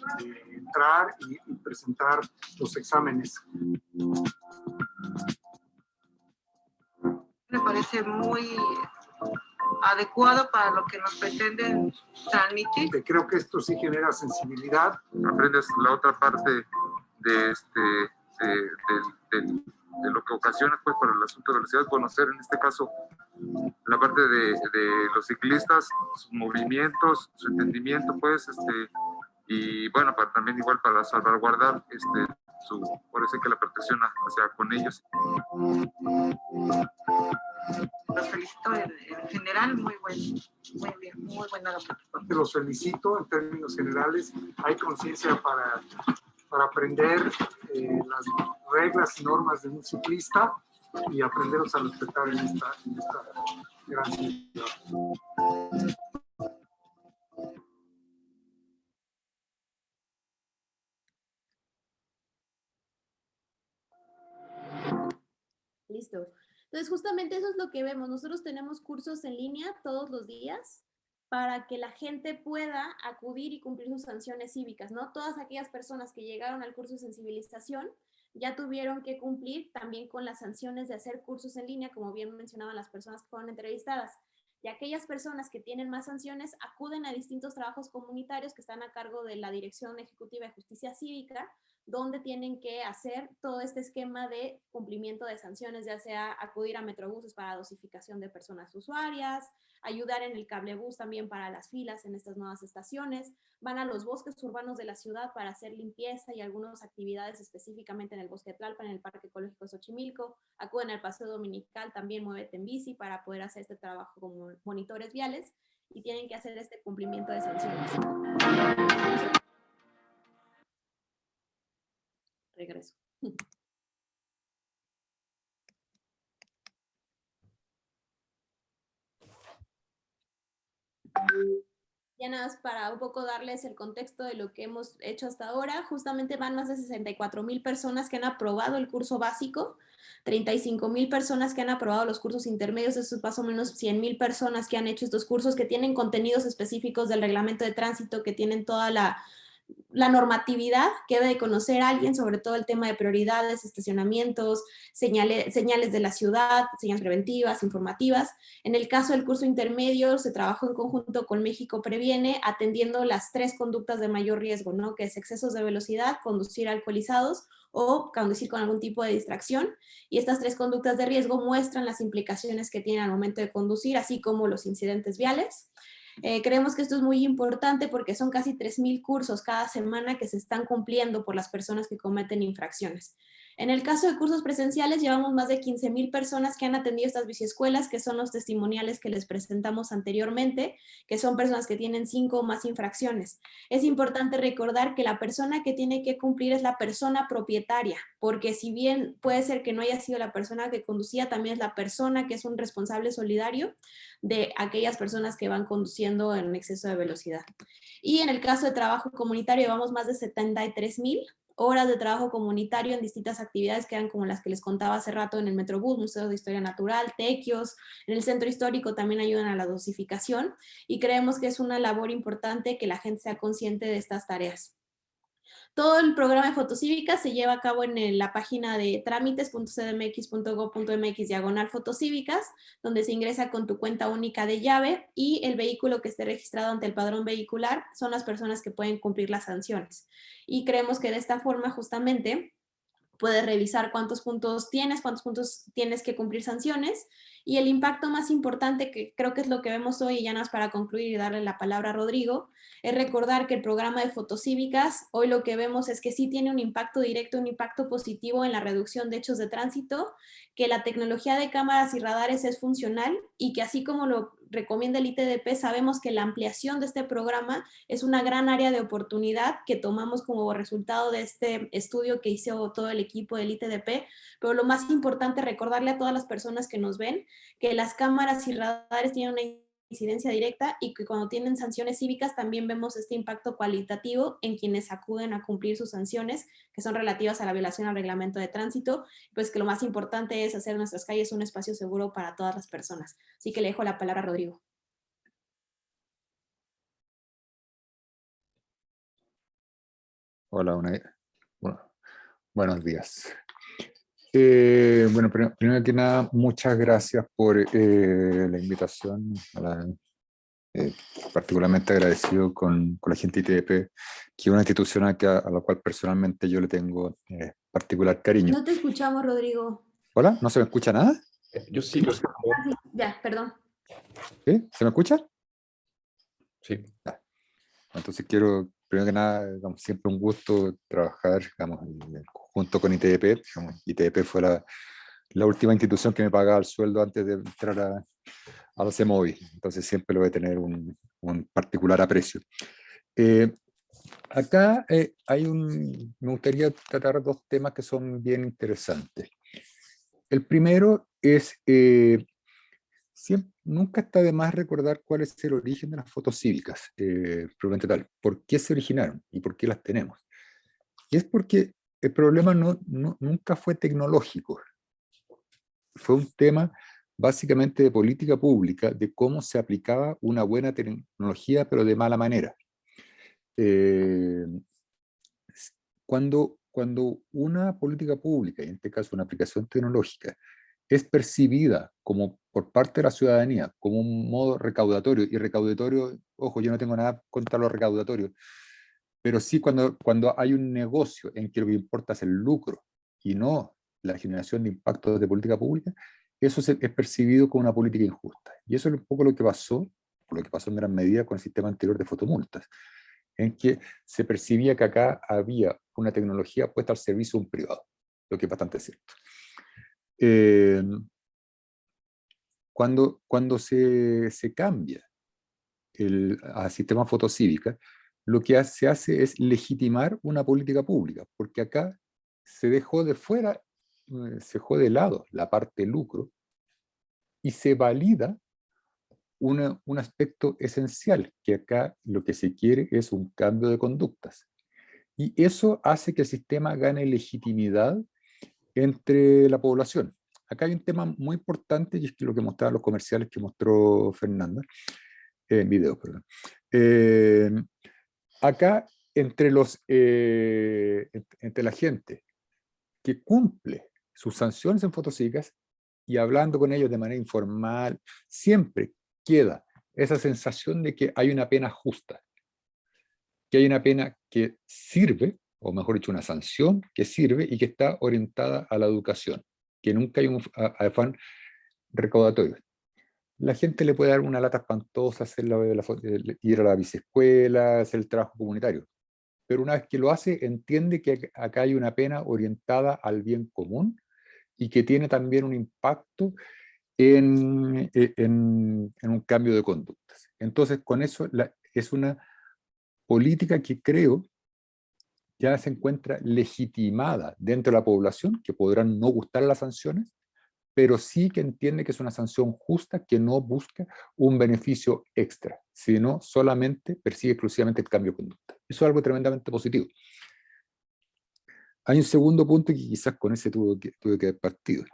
entrar y, presentar los exámenes. Me parece muy adecuado para lo que nos pretenden transmitir. Creo que esto sí genera sensibilidad. Aprendes la otra parte de este, del de lo que ocasiona pues para el asunto de velocidad, conocer en este caso la parte de, de, los ciclistas, sus movimientos, su entendimiento pues, este, y bueno, para, también igual para salvaguardar este, su, parece que la protección hacia con ellos. Los felicito en, general, muy buen, muy bien, muy buena la Los felicito en términos generales, hay conciencia para para aprender eh, las reglas y normas de un ciclista y aprenderlos a respetar en esta gran ciudad. Listo. Entonces, justamente eso es lo que vemos. Nosotros tenemos cursos en línea todos los días para que la gente pueda acudir y cumplir sus sanciones cívicas, ¿no? Todas aquellas personas que llegaron al curso de sensibilización ya tuvieron que cumplir también con las sanciones de hacer cursos en línea, como bien mencionaban las personas que fueron entrevistadas. Y aquellas personas que tienen más sanciones acuden a distintos trabajos comunitarios que están a cargo de la Dirección Ejecutiva de Justicia Cívica donde tienen que hacer todo este esquema de cumplimiento de sanciones, ya sea acudir a metrobuses para dosificación de personas usuarias, ayudar en el cablebús también para las filas en estas nuevas estaciones, van a los bosques urbanos de la ciudad para hacer limpieza y algunas actividades específicamente en el bosque de Tlalpan, en el Parque Ecológico Xochimilco, acuden al Paseo Dominical, también muévete en bici para poder hacer este trabajo como monitores viales y tienen que hacer este cumplimiento de sanciones regreso. Ya nada más para un poco darles el contexto de lo que hemos hecho hasta ahora, justamente van más de 64 mil personas que han aprobado el curso básico, 35 mil personas que han aprobado los cursos intermedios, eso es más o menos 100 mil personas que han hecho estos cursos que tienen contenidos específicos del reglamento de tránsito, que tienen toda la la normatividad que debe conocer alguien, sobre todo el tema de prioridades, estacionamientos, señales, señales de la ciudad, señales preventivas, informativas. En el caso del curso intermedio, se trabajó en conjunto con México Previene, atendiendo las tres conductas de mayor riesgo, ¿no? que es excesos de velocidad, conducir alcoholizados o conducir con algún tipo de distracción. Y estas tres conductas de riesgo muestran las implicaciones que tienen al momento de conducir, así como los incidentes viales. Eh, creemos que esto es muy importante porque son casi 3.000 cursos cada semana que se están cumpliendo por las personas que cometen infracciones. En el caso de cursos presenciales, llevamos más de 15.000 personas que han atendido estas biciescuelas, que son los testimoniales que les presentamos anteriormente, que son personas que tienen cinco o más infracciones. Es importante recordar que la persona que tiene que cumplir es la persona propietaria, porque si bien puede ser que no haya sido la persona que conducía, también es la persona que es un responsable solidario de aquellas personas que van conduciendo en exceso de velocidad. Y en el caso de trabajo comunitario, llevamos más de 73.000 horas de trabajo comunitario en distintas actividades que eran como las que les contaba hace rato en el Metrobús, Museo de Historia Natural, Tequios, en el Centro Histórico también ayudan a la dosificación y creemos que es una labor importante que la gente sea consciente de estas tareas. Todo el programa de fotocívica se lleva a cabo en la página de trámites.cdmx.gov.mx diagonal fotocívicas, donde se ingresa con tu cuenta única de llave y el vehículo que esté registrado ante el padrón vehicular son las personas que pueden cumplir las sanciones. Y creemos que de esta forma justamente puedes revisar cuántos puntos tienes, cuántos puntos tienes que cumplir sanciones y el impacto más importante, que creo que es lo que vemos hoy, y ya más para concluir y darle la palabra a Rodrigo, es recordar que el programa de fotocívicas, hoy lo que vemos es que sí tiene un impacto directo, un impacto positivo en la reducción de hechos de tránsito, que la tecnología de cámaras y radares es funcional y que así como lo recomienda el ITDP, sabemos que la ampliación de este programa es una gran área de oportunidad que tomamos como resultado de este estudio que hizo todo el equipo del ITDP, pero lo más importante recordarle a todas las personas que nos ven que las cámaras y radares tienen una incidencia directa y que cuando tienen sanciones cívicas también vemos este impacto cualitativo en quienes acuden a cumplir sus sanciones que son relativas a la violación al reglamento de tránsito, pues que lo más importante es hacer nuestras calles un espacio seguro para todas las personas. Así que le dejo la palabra a Rodrigo. Hola, bueno, buenos días. Eh, bueno, primero, que nada, muchas gracias por eh, la invitación. Eh, particularmente agradecido con, con, la gente ITP, que es una institución a, a, la cual personalmente yo le tengo particular cariño. No te escuchamos, Rodrigo. ¿Hola? ¿No se me escucha nada? Yo sí lo escucho. Ah, ya, perdón. ¿Sí? ¿Se me escucha? Sí. Entonces quiero, primero que nada, siempre un gusto trabajar digamos, junto con ITDP. ITDP fue la, la, última institución que me pagaba el sueldo antes de entrar a, a la CEMOVI, entonces siempre lo voy a tener un, un particular aprecio. Eh, acá eh, hay un, me gustaría tratar dos temas que son bien interesantes. El primero es, eh, siempre, nunca está de más recordar cuál es el origen de las fotos cívicas, eh, tal, por qué se originaron y por qué las tenemos. Y es porque el problema no, nunca fue tecnológico, fue un tema básicamente de política pública, de cómo se aplicaba una buena tecnología, pero de mala manera. Eh, cuando, cuando una política pública, en este caso una aplicación tecnológica, es percibida como por parte de la ciudadanía como un modo recaudatorio, y recaudatorio, ojo, yo no tengo nada contra lo recaudatorio, pero sí cuando, cuando hay un negocio en que lo que importa es el lucro y no la generación de impactos de política pública, eso es percibido como una política injusta. Y eso es un poco lo que pasó, lo que pasó en gran medida con el sistema anterior de fotomultas, en que se percibía que acá había una tecnología puesta al servicio de un privado, lo que es bastante cierto. Eh, cuando, cuando se, se cambia el, a sistema fotocívica, lo que se hace es legitimar una política pública, porque acá se dejó de fuera, eh, se dejó de lado la parte lucro, y se valida un aspecto esencial, que acá lo que se quiere es un cambio de conductas. Y eso hace que el sistema gane legitimidad entre la población. Acá hay un tema muy importante, y es que lo que mostraban los comerciales que mostró Fernanda, en video, perdón. Eh, acá, entre, los, eh, entre la gente que cumple sus sanciones en fotosicas y hablando con ellos de manera informal, siempre queda esa sensación de que hay una pena justa, que hay una pena que sirve, o mejor dicho, una sanción que sirve y que está orientada a la educación, que nunca hay un afán recaudatorio. La gente le puede dar una lata espantosa, hacer la, ir a la biciescuela, hacer el trabajo comunitario, pero una vez que lo hace, entiende que acá hay una pena orientada al bien común y que tiene también un impacto en, e, en, un cambio de conductas. Entonces, con eso es una política que creo ya se encuentra legitimada dentro de la población, que podrán no gustar las sanciones, pero sí que entiende que es una sanción justa que no busca un beneficio extra, sino solamente persigue exclusivamente el cambio de conducta. Eso es algo tremendamente positivo. Hay un segundo punto que quizás con ese tuve que, que haber partido.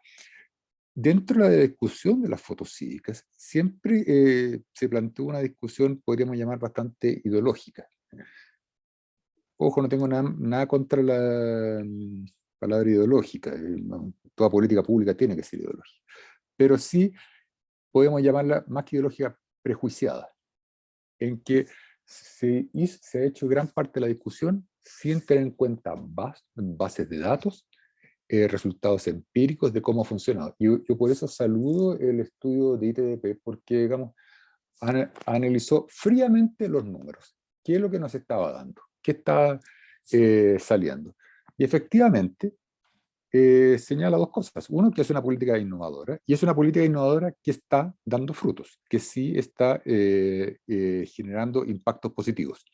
Dentro de la discusión de las fotos cívicas, siempre eh, se planteó una discusión, podríamos llamar, bastante ideológica. Ojo, no tengo nada, contra la mm, palabra ideológica, toda política pública tiene que ser ideológica, pero sí podemos llamarla más que ideológica prejuiciada, en que se, se ha hecho gran parte de la discusión sin tener en cuenta bases de datos, eh, resultados empíricos de cómo ha funcionado. Y yo, por eso saludo el estudio de ITDP, porque digamos, analizó fríamente los números. ¿Qué es lo que nos estaba dando? ¿Qué está eh, saliendo? Y efectivamente, eh, señala dos cosas. Uno, que es una política innovadora, y es una política innovadora que está dando frutos, que sí está generando impactos positivos.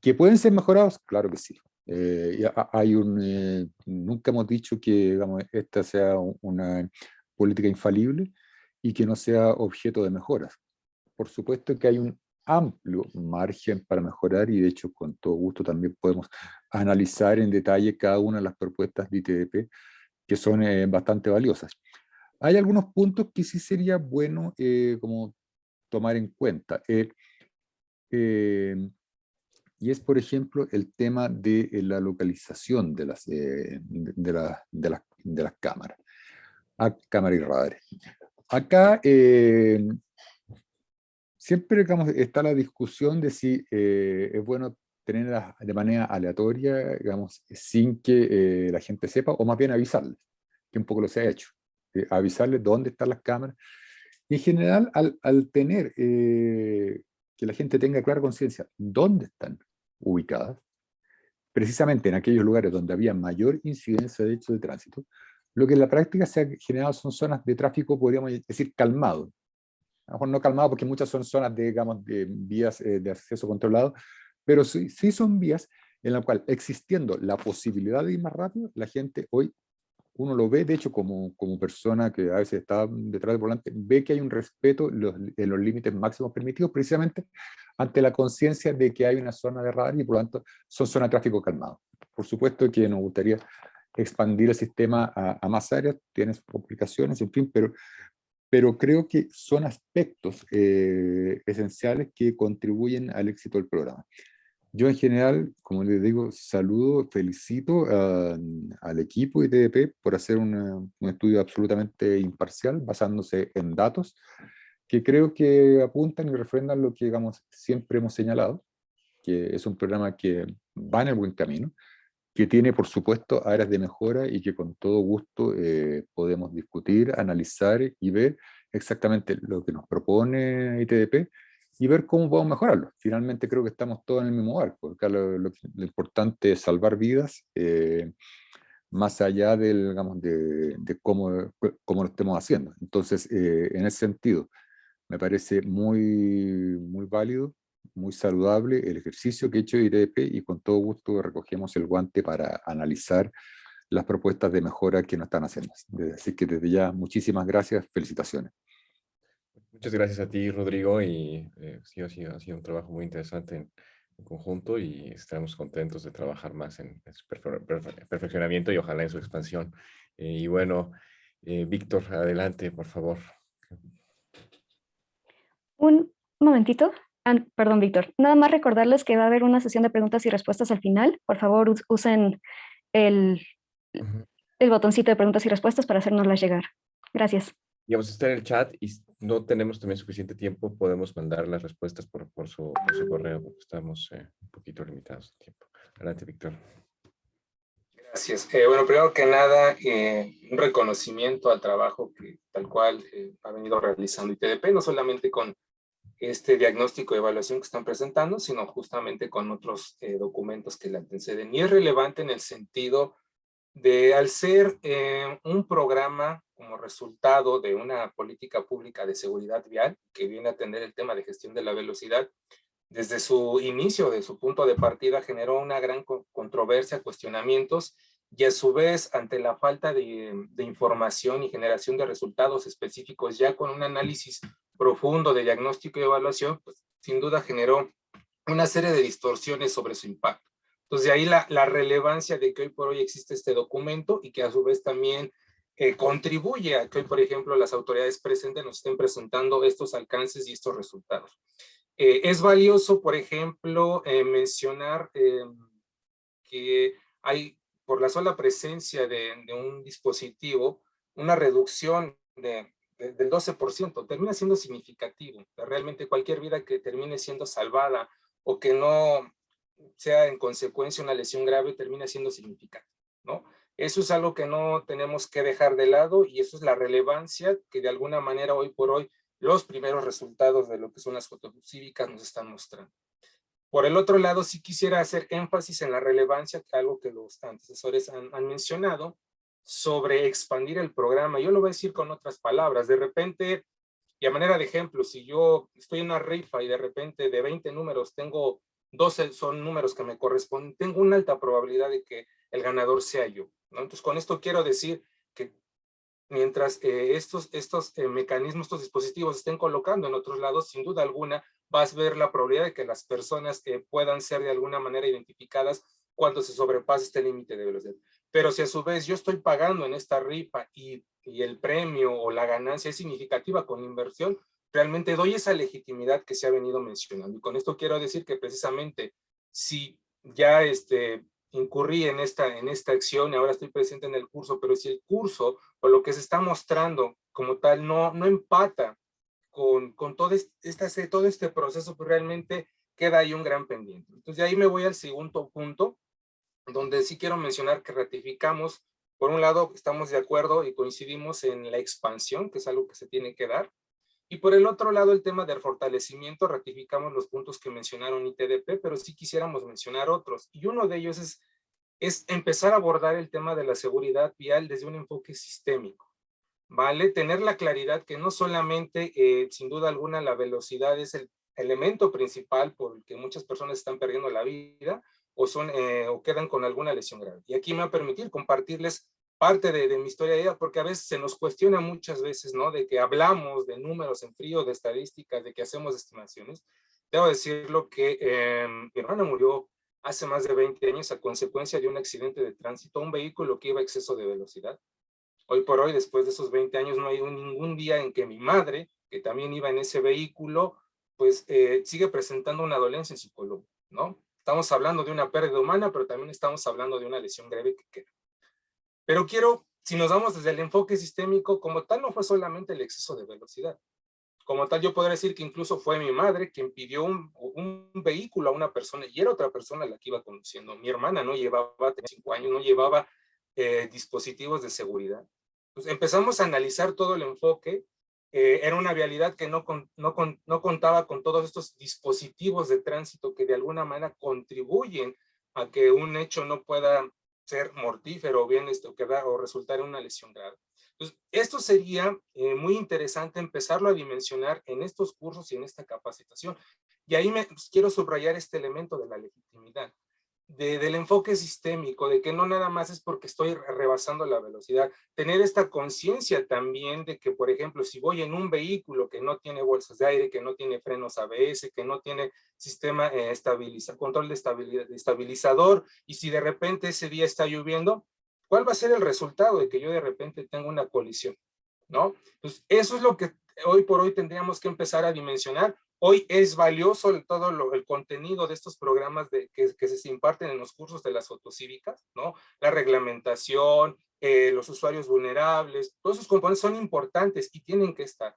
¿Que pueden ser mejorados? Claro que sí. Eh, hay un, eh, nunca hemos dicho que digamos, esta sea una política infalible y que no sea objeto de mejoras. Por supuesto que hay un amplio margen para mejorar y de hecho con todo gusto también podemos analizar en detalle cada una de las propuestas de ITDP que son eh, bastante valiosas. Hay algunos puntos que sí sería bueno como tomar en cuenta. Y es, por ejemplo, el tema de eh, la localización de las, eh, de, la, de, de, las cámaras, a ah, cámara y radares. Acá eh, siempre digamos, está la discusión de si es bueno tenerlas de manera aleatoria, digamos, sin que la gente sepa, o más bien avisarles, que un poco lo se ha hecho, avisarles dónde están las cámaras. Y en general, al, al tener que la gente tenga clara conciencia dónde están ubicadas, precisamente en aquellos lugares donde había mayor incidencia de hechos de tránsito, lo que en la práctica se ha generado son zonas de tráfico, podríamos decir, calmado. A lo mejor no calmado porque muchas son zonas de, digamos, de vías eh, de acceso controlado, pero sí, sí son vías en las cuales, existiendo la posibilidad de ir más rápido, la gente hoy uno lo ve, de hecho, como, como persona que a veces está detrás del volante, ve que hay un respeto en los, límites máximos permitidos, precisamente ante la conciencia de que hay una zona de radar y por lo tanto son zonas de tráfico calmado. Por supuesto que nos gustaría expandir el sistema a, más áreas, tiene complicaciones, en fin, pero, pero creo que son aspectos eh, esenciales que contribuyen al éxito del programa. Yo en general, como les digo, saludo, felicito al equipo ITDP por hacer un estudio absolutamente imparcial, basándose en datos, que creo que apuntan y refrendan lo que digamos, siempre hemos señalado, que es un programa que va en el buen camino, que tiene, por supuesto, áreas de mejora y que con todo gusto eh, podemos discutir, analizar y ver exactamente lo que nos propone ITDP y ver cómo podemos mejorarlo. Finalmente creo que estamos todos en el mismo barco. lo, importante es salvar vidas, eh, más allá del, digamos, de, cómo, cómo, lo estemos haciendo. Entonces, eh, en ese sentido, me parece muy, muy válido muy saludable el ejercicio que he hecho de IDP y con todo gusto recogemos el guante para analizar las propuestas de mejora que nos están haciendo. Así que desde ya, muchísimas gracias, felicitaciones. Muchas gracias a ti, Rodrigo, y eh, sí, ha sido, ha sido, un trabajo muy interesante en, conjunto y estamos contentos de trabajar más en, su perfeccionamiento y ojalá en su expansión. Eh, y bueno, eh, Víctor, adelante, por favor. Un momentito. Ah, perdón, Víctor. Nada más recordarles que va a haber una sesión de preguntas y respuestas al final. Por favor, usen el, el botoncito de preguntas y respuestas para hacernoslas llegar. Gracias. Y vamos a estar en el chat y no tenemos también suficiente tiempo, podemos mandar las respuestas por, por, su, correo, porque estamos eh, un poquito limitados de tiempo. Adelante, Víctor. Gracias. Eh, bueno, primero que nada, eh, un reconocimiento al trabajo que tal cual ha venido realizando ITDP, no solamente con este diagnóstico de evaluación que están presentando, sino justamente con otros eh, documentos que le anteceden. Y es relevante en el sentido de, al ser eh, un programa como resultado de una política pública de seguridad vial, que viene a atender el tema de gestión de la velocidad, desde su inicio, de su punto de partida, generó una gran controversia, cuestionamientos, y a su vez, ante la falta de, de información y generación de resultados específicos, ya con un análisis profundo de diagnóstico y evaluación, pues sin duda generó una serie de distorsiones sobre su impacto. Entonces de ahí la, la relevancia de que hoy por hoy existe este documento y que a su vez también eh, contribuye a que hoy, por ejemplo, las autoridades presentes nos estén presentando estos alcances y estos resultados. Eh, es valioso, por ejemplo, eh, mencionar que hay, por la sola presencia de, de un dispositivo, una reducción de del 12%, termina siendo significativo. Realmente cualquier vida que termine siendo salvada o que no sea en consecuencia una lesión grave termina siendo significativo, ¿no? Eso es algo que no tenemos que dejar de lado y eso es la relevancia que de alguna manera hoy por hoy los primeros resultados de lo que son las fotos cívicas nos están mostrando. Por el otro lado, sí quisiera hacer énfasis en la relevancia, algo que los antecesores han, han mencionado, sobre expandir el programa. Yo lo voy a decir con otras palabras. De repente, y a manera de ejemplo, si yo estoy en una rifa y de repente de 20 números tengo 12 son números que me corresponden, tengo una alta probabilidad de que el ganador sea yo. ¿no? Entonces, con esto quiero decir que mientras eh, estos, estos eh, mecanismos, estos dispositivos estén colocando en otros lados, sin duda alguna, vas a ver la probabilidad de que las personas que puedan ser de alguna manera identificadas cuando se sobrepase este límite de velocidad. Pero si a su vez yo estoy pagando en esta rifa y, el premio o la ganancia es significativa con inversión, realmente doy esa legitimidad que se ha venido mencionando. Y con esto quiero decir que precisamente si ya este, incurrí en esta, en esta acción y ahora estoy presente en el curso, pero si el curso o lo que se está mostrando como tal no, no empata con, con todo, este, todo este proceso, pues realmente queda ahí un gran pendiente. Entonces de ahí me voy al segundo punto, donde sí quiero mencionar que ratificamos, por un lado estamos de acuerdo y coincidimos en la expansión, que es algo que se tiene que dar, y por el otro lado el tema del fortalecimiento, ratificamos los puntos que mencionaron ITDP, pero sí quisiéramos mencionar otros, y uno de ellos es, es empezar a abordar el tema de la seguridad vial desde un enfoque sistémico. ¿Vale? Tener la claridad que no solamente, eh, sin duda alguna, la velocidad es el elemento principal por el que muchas personas están perdiendo la vida, o, son, eh, o quedan con alguna lesión grave. Y aquí me va a permitir compartirles parte de, mi historia de vida, porque a veces se nos cuestiona muchas veces, ¿no? De que hablamos de números en frío, de estadísticas, de que hacemos estimaciones. Debo decirlo que em, mi hermana murió hace más de 20 años a consecuencia de un accidente de tránsito, un vehículo que iba a exceso de velocidad. Hoy por hoy, después de esos 20 años, no hay ningún día en que mi madre, que también iba en ese vehículo, pues eh, sigue presentando una dolencia en su columna, ¿no? Estamos hablando de una pérdida humana, pero también estamos hablando de una lesión grave que queda. Pero quiero, si nos vamos desde el enfoque sistémico, como tal no fue solamente el exceso de velocidad. Como tal, yo podría decir que incluso fue mi madre quien pidió un, un vehículo a una persona y era otra persona la que iba conduciendo. Mi hermana no llevaba, tenía cinco años, no llevaba eh, dispositivos de seguridad. Pues empezamos a analizar todo el enfoque eh, era una vialidad que no, no, no contaba con todos estos dispositivos de tránsito que de alguna manera contribuyen a que un hecho no pueda ser mortífero o bien esto, quedar, o resultar en una lesión grave. Entonces, esto sería eh, muy interesante empezarlo a dimensionar en estos cursos y en esta capacitación. Y ahí me pues, quiero subrayar este elemento de la legitimidad del enfoque sistémico, de que no nada más es porque estoy rebasando la velocidad, tener esta conciencia también de que, por ejemplo, si voy en un vehículo que no tiene bolsas de aire, que no tiene frenos ABS, que no tiene sistema eh, control de, de estabilizador, y si de repente ese día está lloviendo, ¿cuál va a ser el resultado de que yo de repente tenga una colisión? ¿No? Eso es lo que hoy por hoy tendríamos que empezar a dimensionar Hoy es valioso todo lo, el contenido de estos programas de, que, se imparten en los cursos de las fotocívicas, ¿no? La reglamentación, eh, los usuarios vulnerables, todos esos componentes son importantes y tienen que estar.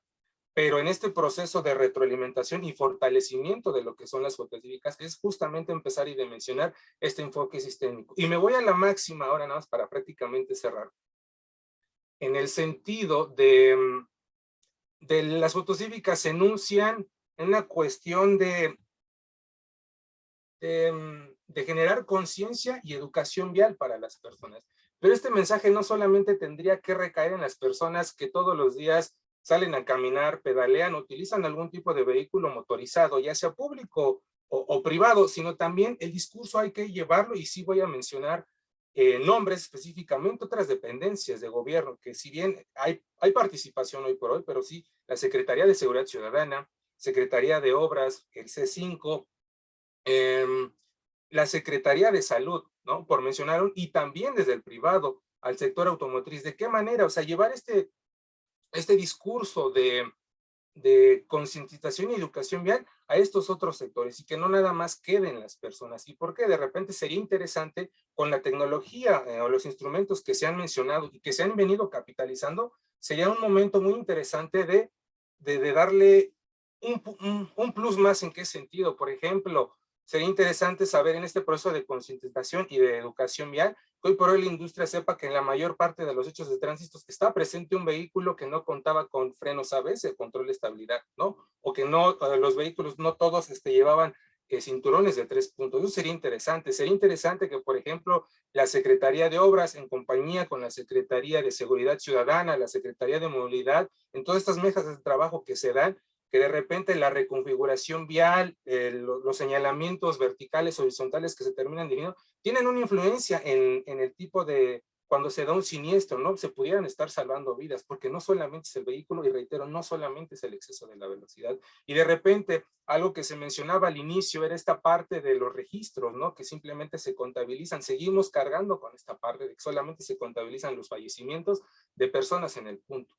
Pero en este proceso de retroalimentación y fortalecimiento de lo que son las fotocívicas es justamente empezar y dimensionar este enfoque sistémico. Y me voy a la máxima ahora nada más para prácticamente cerrar. En el sentido de, mm, de las fotocívicas enuncian una cuestión de, mm, de, generar conciencia y educación vial para las personas. Pero este mensaje no solamente tendría que recaer en las personas que todos los días salen a caminar, pedalean, utilizan algún tipo de vehículo motorizado, ya sea público o, o privado, sino también el discurso hay que llevarlo y sí voy a mencionar eh, nombres específicamente otras dependencias de gobierno, que si bien hay, hay participación hoy por hoy, pero sí la Secretaría de Seguridad Ciudadana, Secretaría de Obras, el C5, em, la Secretaría de Salud, ¿no? Por mencionar, y también desde el privado al sector automotriz. ¿De qué manera? O sea, llevar este, este discurso de, de concientización y educación vial a estos otros sectores y que no nada más queden las personas. ¿Y por qué? De repente sería interesante con la tecnología eh, o los instrumentos que se han mencionado y que se han venido capitalizando, sería un momento muy interesante de, de, de darle un, plus más en qué sentido. Por ejemplo, sería interesante saber en este proceso de concientización y de educación vial, que hoy por hoy la industria sepa que en la mayor parte de los hechos de tránsito está presente un vehículo que no contaba con frenos ABS, control de estabilidad, ¿no? O que no, los vehículos no todos este, llevaban eh, cinturones de tres puntos. Eso sería interesante. Sería interesante que, por ejemplo, la Secretaría de Obras, en compañía con la Secretaría de Seguridad Ciudadana, la Secretaría de Movilidad, en todas estas mesas de trabajo que se dan, que de repente la reconfiguración vial, los señalamientos verticales, horizontales que se terminan definiendo, tienen una influencia en, en, el tipo de, cuando se da un siniestro, ¿no? Se pudieran estar salvando vidas, porque no solamente es el vehículo, y reitero, no solamente es el exceso de la velocidad. Y de repente, algo que se mencionaba al inicio era esta parte de los registros, ¿no? Que simplemente se contabilizan. Seguimos cargando con esta parte de que solamente se contabilizan los fallecimientos de personas en el punto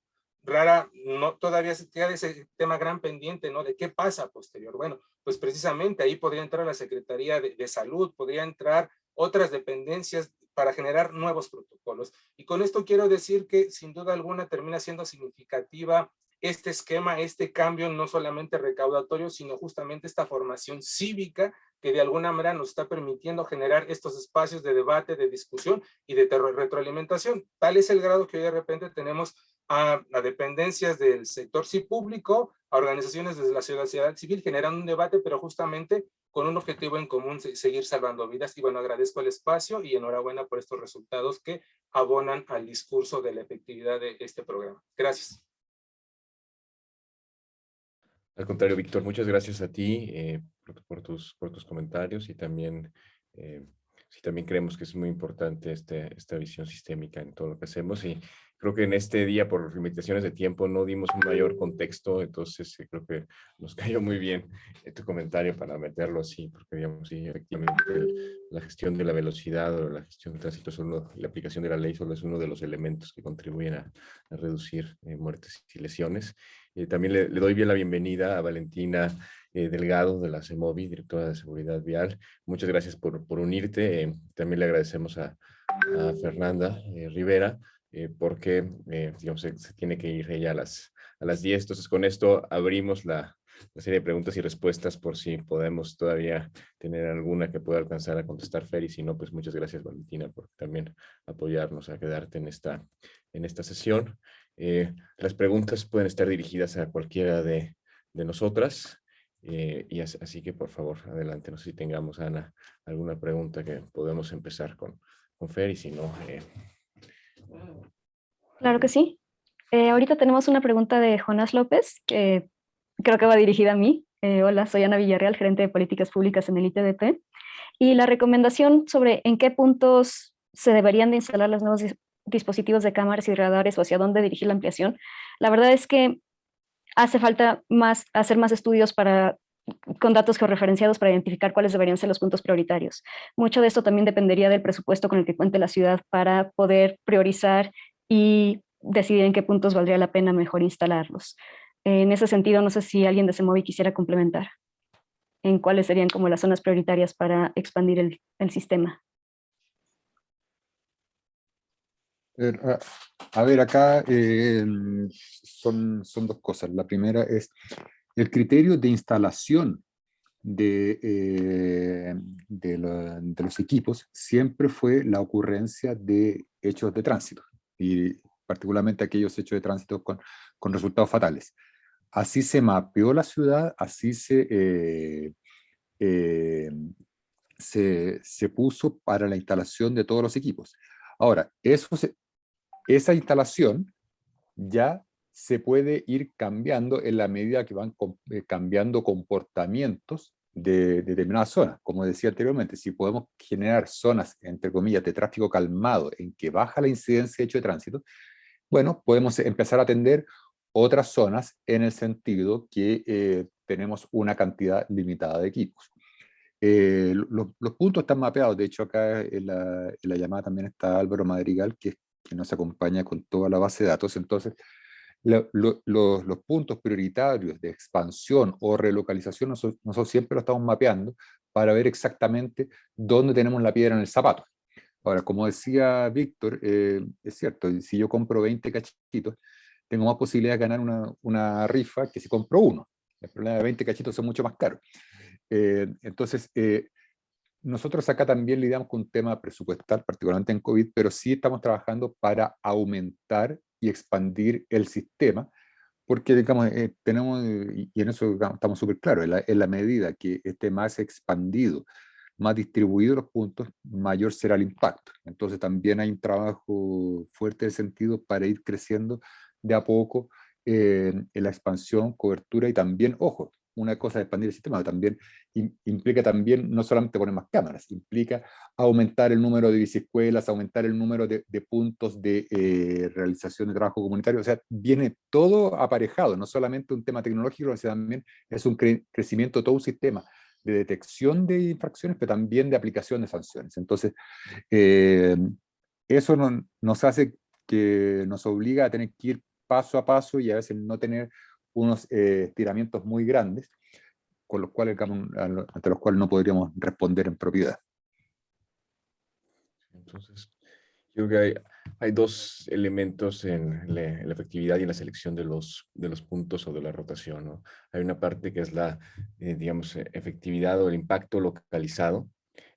rara, no, todavía se queda ese tema gran pendiente, ¿no? De qué pasa posterior. Bueno, pues precisamente ahí podría entrar la Secretaría de, Salud, podría entrar otras dependencias para generar nuevos protocolos. Y con esto quiero decir que sin duda alguna termina siendo significativa este esquema, este cambio no solamente recaudatorio, sino justamente esta formación cívica que de alguna manera nos está permitiendo generar estos espacios de debate, de discusión y de retroalimentación. Tal es el grado que hoy de repente tenemos a, dependencias del sector sí público, a organizaciones desde la sociedad civil, generando un debate, pero justamente con un objetivo en común, seguir salvando vidas. Y bueno, agradezco el espacio y enhorabuena por estos resultados que abonan al discurso de la efectividad de este programa. Gracias. Al contrario, Víctor, muchas gracias a ti eh, por, tus, por tus comentarios y también, eh, sí, también creemos que es muy importante este, esta visión sistémica en todo lo que hacemos y creo que en este día, por limitaciones de tiempo, no dimos un mayor contexto, entonces eh, creo que nos (laughs) cayó muy bien tu comentario para meterlo así, porque digamos, sí, efectivamente, la gestión de la velocidad o la gestión del tránsito, solo, la aplicación de la ley solo es uno de los elementos que contribuyen a, reducir eh, muertes y lesiones. también le, doy bien la bienvenida a Valentina Delgado de la CEMOVI, directora de Seguridad Vial. Muchas gracias por, por unirte. también le agradecemos a, a Fernanda Rivera, eh, porque eh, digamos, se, tiene que ir ella a las, a las 10. Entonces, con esto abrimos la, la, serie de preguntas y respuestas por si podemos todavía tener alguna que pueda alcanzar a contestar Fer, y si no, pues muchas gracias Valentina por también apoyarnos a quedarte en esta, en esta sesión. Eh, las preguntas pueden estar dirigidas a cualquiera de, de nosotras. y así, que por favor, adelante. No sé si tengamos, Ana, alguna pregunta que podemos empezar con, con Fer y si no, Claro que sí. Eh, ahorita tenemos una pregunta de Jonás López, que creo que va dirigida a mí. Eh, hola, soy Ana Villarreal, gerente de políticas públicas en el ITDP. Y la recomendación sobre en qué puntos se deberían de instalar los nuevos dispositivos de cámaras y radares o hacia dónde dirigir la ampliación, la verdad es que hace falta más, hacer más estudios para con datos georreferenciados para identificar cuáles deberían ser los puntos prioritarios. Mucho de esto también dependería del presupuesto con el que cuente la ciudad para poder priorizar y decidir en qué puntos valdría la pena mejor instalarlos. En ese sentido, no sé si alguien de Semovi quisiera complementar en cuáles serían como las zonas prioritarias para expandir el, sistema. A ver, acá eh, son, son dos cosas. La primera es el criterio de instalación de, eh, de, los equipos siempre fue la ocurrencia de hechos de tránsito, y particularmente aquellos hechos de tránsito con, con resultados fatales. Así se mapeó la ciudad, así se, eh, eh, se, se, puso para la instalación de todos los equipos. Ahora, eso esa instalación ya se puede ir cambiando en la medida que van eh, cambiando comportamientos de, determinadas zonas. Como decía anteriormente, si podemos generar zonas, entre comillas, de tráfico calmado, en que baja la incidencia de hecho de tránsito, bueno, podemos empezar a atender otras zonas en el sentido que eh, tenemos una cantidad limitada de equipos. Eh, los, puntos están mapeados, de hecho acá en la, llamada también está Álvaro Madrigal, que, que nos acompaña con toda la base de datos, entonces los puntos prioritarios de expansión o relocalización nosotros, siempre lo estamos mapeando para ver exactamente dónde tenemos la piedra en el zapato. Ahora, como decía Víctor, eh, es cierto, si yo compro 20 cachitos, tengo más posibilidad de ganar una, una, rifa que si compro uno. El problema de 20 cachitos son mucho más caros. Eh, entonces, eh, nosotros acá también lidiamos con un tema presupuestal, particularmente en COVID, pero sí estamos trabajando para aumentar y expandir el sistema, porque digamos, eh, tenemos, y en eso estamos súper claros, en la, medida que esté más expandido, más distribuido los puntos, mayor será el impacto. Entonces también hay un trabajo fuerte de sentido para ir creciendo de a poco en la expansión, cobertura y también, ojo, una cosa de expandir el sistema, también implica también no solamente poner más cámaras, implica aumentar el número de biciescuelas, aumentar el número de, puntos de eh, realización de trabajo comunitario, o sea, viene todo aparejado, no solamente un tema tecnológico, sino también es un crecimiento de todo un sistema de detección de infracciones, pero también de aplicación de sanciones. Entonces, eh, eso nos hace que nos obliga a tener que ir paso a paso y a veces no tener unos eh, estiramientos muy grandes, con los cuales, ante los cuales no podríamos responder en propiedad. Entonces, yo creo que hay, hay dos elementos en la, efectividad y en la selección de los, de los puntos o de la rotación. ¿no? Hay una parte que es la, eh, digamos, efectividad o el impacto localizado,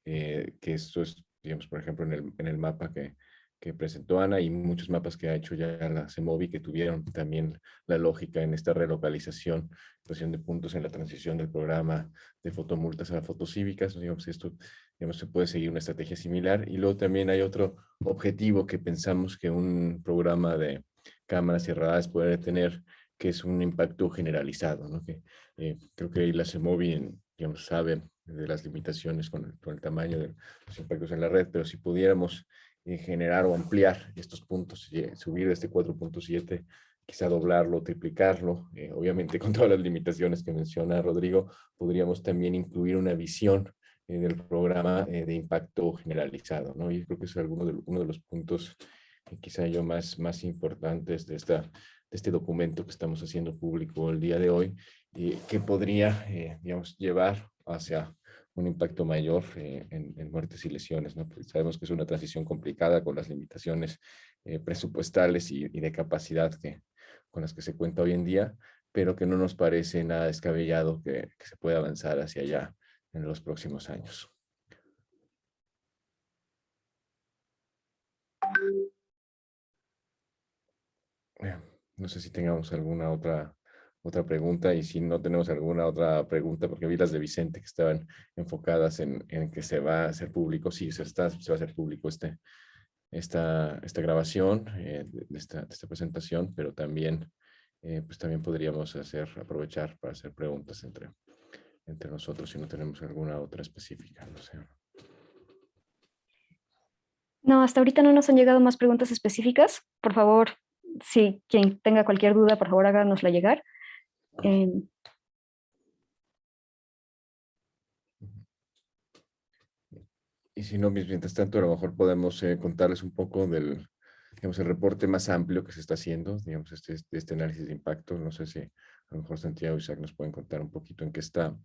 eh, que esto es, digamos, por ejemplo, en el, en el mapa que, que presentó Ana y muchos mapas que ha hecho ya la CEMOVI que tuvieron también la lógica en esta relocalización, creación de puntos en la transición del programa de fotomultas a fotocívicas. Digamos, esto digamos, se puede seguir una estrategia similar. Y luego también hay otro objetivo que pensamos que un programa de cámaras cerradas puede tener, que es un impacto generalizado. ¿no? Que, eh, creo que la CEMOVI digamos, sabe de las limitaciones con el, con el tamaño de los impactos en la red, pero si pudiéramos generar o ampliar estos puntos, subir de este 4.7 quizá doblarlo, triplicarlo, eh, obviamente (laughs) con todas las limitaciones que menciona Rodrigo, podríamos también incluir una visión en el programa eh, de impacto generalizado, ¿no? Y creo que es alguno de, uno de los puntos quizá yo más, más importantes de, esta, de este documento que estamos haciendo público el día de hoy, que podría, eh, digamos, llevar hacia un impacto mayor en, muertes y lesiones, sabemos que es una transición complicada con las limitaciones presupuestales y, de capacidad que, con las que se cuenta hoy en día, pero que no nos parece nada descabellado que, se pueda avanzar hacia allá en los próximos años. No sé si tengamos alguna otra, otra pregunta y si no tenemos alguna otra pregunta, porque vi las de Vicente que estaban enfocadas en, que se va a hacer público, sí, se, está, se va a hacer público este, esta, esta grabación eh, de, esta, esta, presentación, pero también, eh, pues también podríamos hacer, aprovechar para hacer preguntas entre, entre nosotros si no tenemos alguna otra específica. No, sé. no, hasta ahorita no nos han llegado más preguntas específicas. Por favor, si quien tenga cualquier duda, por favor háganosla llegar. Eh, Y si no, mientras tanto, a lo mejor podemos eh, contarles un poco del digamos, el reporte más amplio que se está haciendo, digamos, este, este, este análisis de impacto. No sé si a lo mejor Santiago y Isaac nos pueden contar un poquito en qué está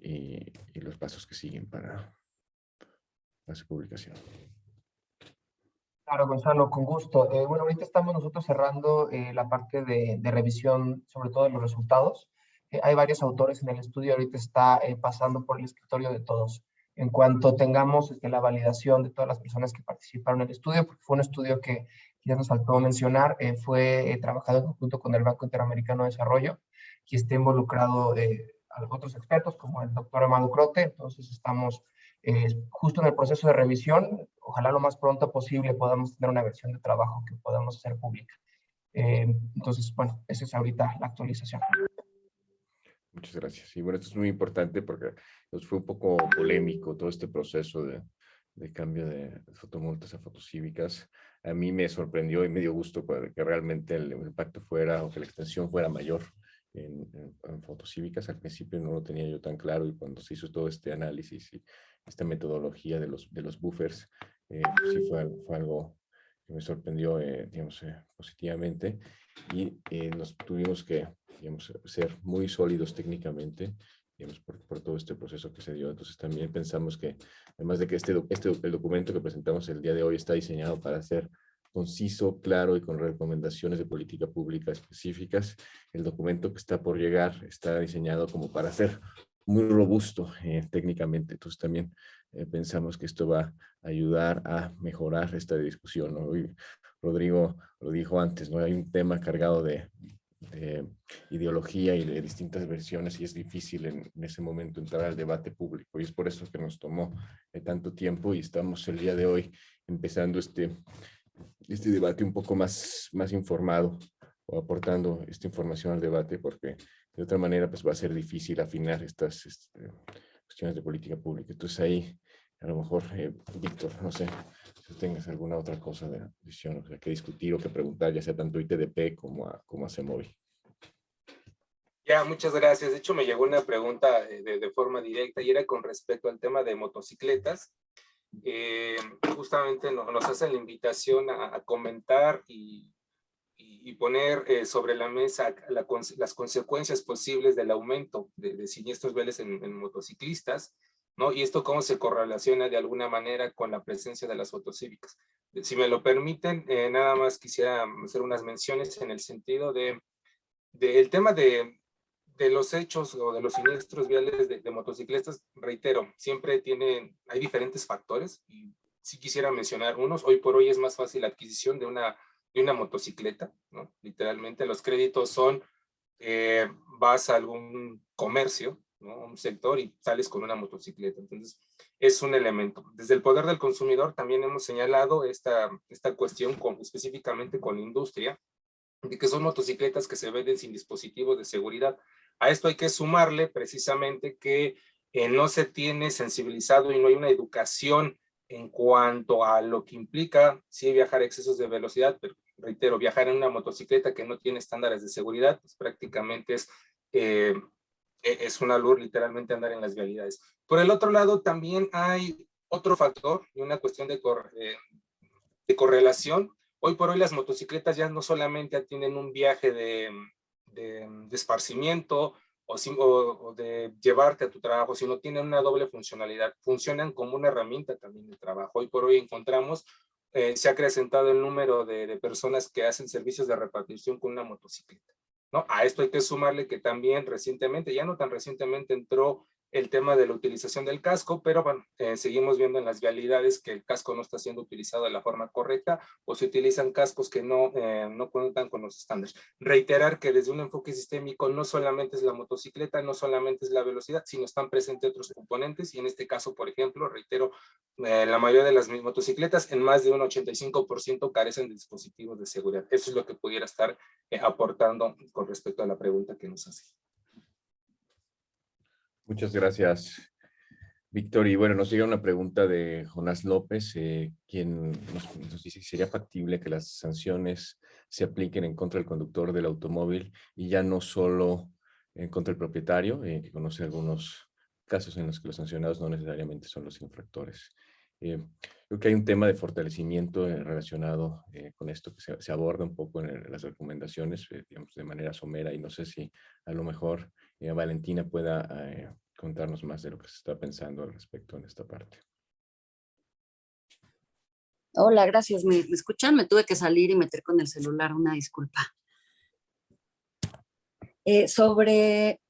y, los pasos que siguen para, su publicación. Claro, Gonzalo, con gusto. Eh, bueno, ahorita estamos nosotros cerrando eh, la parte de, de, revisión, sobre todo de los resultados. hay varios autores en el estudio, ahorita está pasando por el escritorio de todos en cuanto tengamos este, la validación de todas las personas que participaron en el estudio, porque fue un estudio que ya nos faltó mencionar, eh, fue eh, trabajado en conjunto con el Banco Interamericano de Desarrollo, que está involucrado eh, a otros expertos como el doctor Amado Crote, entonces estamos justo en el proceso de revisión, ojalá lo más pronto posible podamos tener una versión de trabajo que podamos hacer pública. entonces, bueno, esa es ahorita la actualización. Muchas gracias. Y bueno, esto es muy importante porque pues, fue un poco polémico todo este proceso de, de cambio de fotomultas a fotocívicas. A mí me sorprendió y me dio gusto que realmente el impacto fuera o que la extensión fuera mayor en, en, fotocívicas. Al principio no lo tenía yo tan claro y cuando se hizo todo este análisis y esta metodología de los, de los buffers, eh, pues sí fue, fue algo que me sorprendió, eh, digamos, eh, positivamente y nos tuvimos que digamos, ser muy sólidos técnicamente, digamos, por, por, todo este proceso que se dio. Entonces también pensamos que, además de que este, este, el documento que presentamos el día de hoy está diseñado para ser conciso, claro y con recomendaciones de política pública específicas, el documento que está por llegar está diseñado como para ser muy robusto eh, técnicamente. Entonces también eh, pensamos que esto va a ayudar a mejorar esta discusión. ¿no? Rodrigo lo dijo antes, ¿no? hay un tema cargado de, de ideología y de distintas versiones y es difícil en, ese momento entrar al debate público y es por eso que nos tomó eh, tanto tiempo y estamos el día de hoy empezando este, este debate un poco más, más informado o aportando esta información al debate porque de otra manera pues va a ser difícil afinar estas este, cuestiones de política pública. Entonces ahí a lo mejor, eh, Víctor, no sé si tengas alguna otra cosa de visión, o sea, que discutir o que preguntar, ya sea tanto ITDP como a, como a CEMOVI. Ya, muchas gracias. De hecho, me llegó una pregunta eh, de, forma directa y era con respecto al tema de motocicletas. Eh, justamente nos, hacen la invitación a, comentar y, y, poner eh, sobre la mesa las consecuencias posibles del aumento de, siniestros viales en, motociclistas, ¿no? Y esto cómo se correlaciona de alguna manera con la presencia de las fotocívicas. Si me lo permiten, nada más quisiera hacer unas menciones en el sentido de, del tema de, de los hechos o de los siniestros viales de, motocicletas, reitero, siempre tienen, hay diferentes factores y si quisiera mencionar unos, hoy por hoy es más fácil la adquisición de una, de una motocicleta, ¿no? Literalmente los créditos son, eh, vas a algún comercio, ¿no? Un sector y sales con una motocicleta. Entonces, es un elemento. Desde el poder del consumidor también hemos señalado esta, esta cuestión con, específicamente con la industria, de que son motocicletas que se venden sin dispositivos de seguridad. A esto hay que sumarle precisamente que eh, no se tiene sensibilizado y no hay una educación en cuanto a lo que implica, sí, viajar excesos de velocidad, pero reitero, viajar en una motocicleta que no tiene estándares de seguridad, pues prácticamente es, eh, e-, es una luz literalmente andar en las vialidades. Por el otro lado, también hay otro factor y una cuestión de, eh, de correlación. Hoy por hoy las motocicletas ya no solamente tienen un viaje de, de, de esparcimiento o, o, de llevarte a tu trabajo, sino tienen una doble funcionalidad. Funcionan como una herramienta también de trabajo. Hoy por hoy encontramos eh, se ha acrecentado el número de, de, personas que hacen servicios de repartición con una motocicleta. ¿no? A esto hay que sumarle que también recientemente, ya no tan recientemente, entró el tema de la utilización del casco, pero bueno, eh, seguimos viendo en las vialidades que el casco no está siendo utilizado de la forma correcta o se utilizan cascos que no, eh, no cuentan con los estándares. Reiterar que desde un enfoque sistémico no solamente es la motocicleta, no solamente es la velocidad, sino están presentes otros componentes y en este caso, por ejemplo, reitero, eh, la mayoría de las motocicletas en más de un 85% carecen de dispositivos de seguridad. Eso es lo que pudiera estar aportando con respecto a la pregunta que nos hace. Muchas gracias, Víctor. Y bueno, nos llega una pregunta de Jonás López, eh, quien nos, dice si sería factible que las sanciones se apliquen en contra del conductor del automóvil y ya no solo en contra del propietario, eh, que conoce algunos casos en los que los sancionados no necesariamente son los infractores. Eh, creo que hay un tema de fortalecimiento relacionado con esto que se, aborda un poco en, las recomendaciones, digamos, de manera somera y no sé si a lo mejor eh, Valentina pueda eh, contarnos más de lo que se está pensando al respecto en esta parte. Hola, gracias. ¿Me, escuchan? Me tuve que salir y meter con el celular, una disculpa. Eh, sobre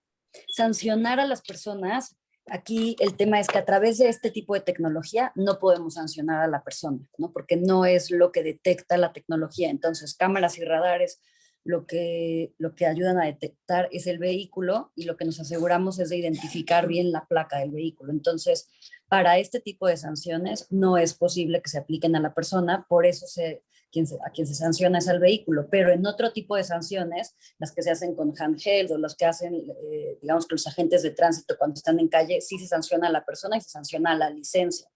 sancionar a las personas, aquí el tema es que a través de este tipo de tecnología no podemos sancionar a la persona, ¿no? porque no es lo que detecta la tecnología. Entonces, cámaras y radares lo que, lo que ayudan a detectar es el vehículo y lo que nos aseguramos es de identificar bien la placa del vehículo. Entonces, para este tipo de sanciones no es posible que se apliquen a la persona, por eso se, quien a quien se sanciona es al vehículo, pero en otro tipo de sanciones, las que se hacen con handheld o los que hacen, eh, digamos que los agentes de tránsito cuando están en calle, sí se sanciona a la persona y se sanciona a la licencia.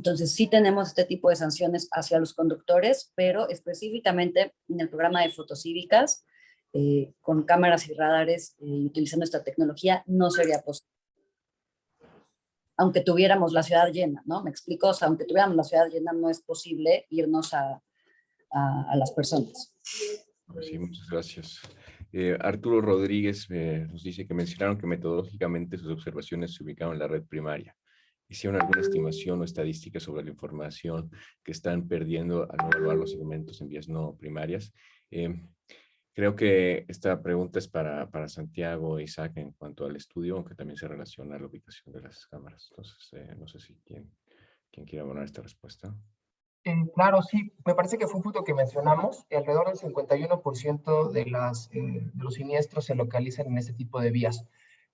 Entonces sí tenemos este tipo de sanciones hacia los conductores, pero específicamente en el programa de fotocívicas, eh, con cámaras y radares eh, utilizando esta tecnología, no sería posible. Aunque tuviéramos la ciudad llena, ¿no? Me explico, o sea, aunque tuviéramos la ciudad llena, no es posible irnos a, a, las personas. Sí, muchas gracias. Eh, Arturo Rodríguez nos dice que mencionaron que metodológicamente sus observaciones se ubicaron en la red primaria hicieron alguna estimación o estadística sobre la información que están perdiendo al no evaluar los segmentos en vías no primarias. Em, creo que esta pregunta es para, para Santiago e Isaac en cuanto al estudio, aunque también se relaciona a la ubicación de las cámaras. Entonces, eh, no sé si quién, quién quiere abonar esta respuesta. Eh, claro, sí. Me parece que fue un punto que mencionamos. Alrededor del 51% de, las, eh, de los siniestros se localizan en este tipo de vías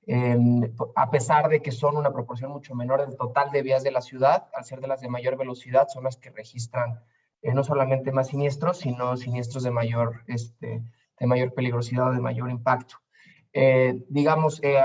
a pesar de que son una proporción mucho menor del total de vías de la ciudad, al ser de las de mayor velocidad, son las que registran eh, no solamente más siniestros, sino siniestros de mayor, este, de mayor peligrosidad o de mayor impacto. Eh, digamos, eh,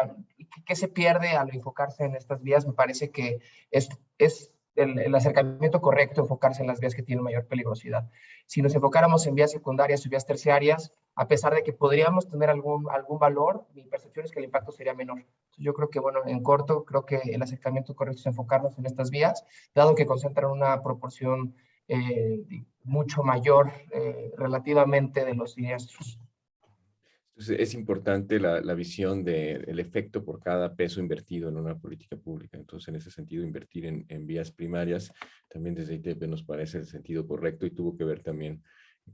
¿qué se pierde al enfocarse en estas vías? Me parece que es, es el, acercamiento correcto enfocarse en las vías que tienen mayor peligrosidad. Si nos enfocáramos en vías secundarias y vías terciarias, a pesar de que podríamos tener algún, algún valor, mi percepción es que el impacto sería menor. yo creo que, bueno, en corto, creo que el acercamiento correcto es enfocarnos en estas vías, dado que concentran una proporción eh, mucho mayor eh, relativamente de los siniestros es importante la, la visión del efecto por cada peso invertido en una política pública. Entonces, en ese sentido, invertir en, en vías primarias, también desde ITP nos parece el sentido correcto y tuvo que ver también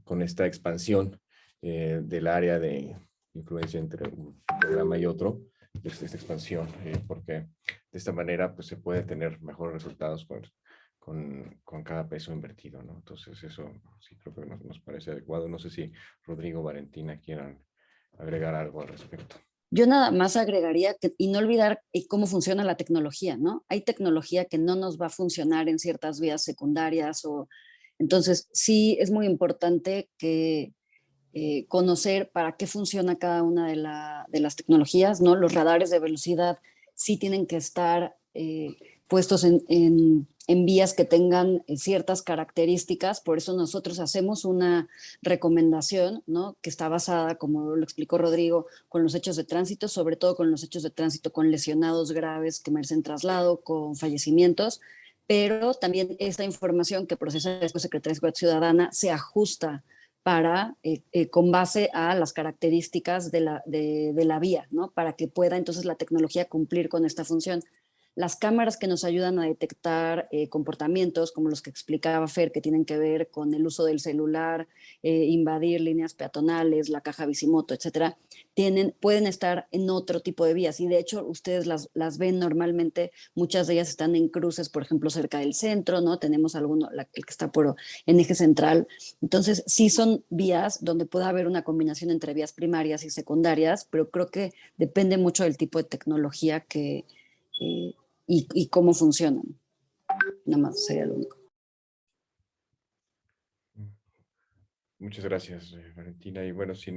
con esta expansión eh, del área de influencia entre un programa y otro, desde esta expansión, eh, porque de esta manera pues, se puede tener mejores resultados con, con, con, cada peso invertido. ¿no? Entonces, eso sí creo que nos, nos parece adecuado. No sé si Rodrigo Valentina quieran agregar algo al respecto. Yo nada más agregaría que, y no olvidar eh, cómo funciona la tecnología, ¿no? Hay tecnología que no nos va a funcionar en ciertas vías secundarias o entonces sí es muy importante que eh, conocer para qué funciona cada una de, las tecnologías, ¿no? Los radares de velocidad sí tienen que estar eh, puestos en vías que tengan eh, ciertas características, por eso nosotros hacemos una recomendación, ¿no? Que está basada, como lo explicó Rodrigo, con los hechos de tránsito, sobre todo con los hechos de tránsito con lesionados graves que merecen traslado, con fallecimientos, pero también esta información que procesa después Secretaría de Seguridad Ciudadana se ajusta para, eh, eh, con base a las características de la, de la vía, ¿no? Para que pueda entonces la tecnología cumplir con esta función las cámaras que nos ayudan a detectar eh, comportamientos como los que explicaba Fer, que tienen que ver con el uso del celular, eh, invadir líneas peatonales, la caja bicimoto, etcétera, tienen, pueden estar en otro tipo de vías y de hecho ustedes las, las ven normalmente, muchas de ellas están en cruces, por ejemplo, cerca del centro, ¿no? Tenemos alguno, la, que está por, en eje central. Entonces, sí son vías donde puede haber una combinación entre vías primarias y secundarias, pero creo que depende mucho del tipo de tecnología que, eh, y, cómo funcionan. Nada más sería lo único. Muchas gracias, eh, Valentina. Y bueno, si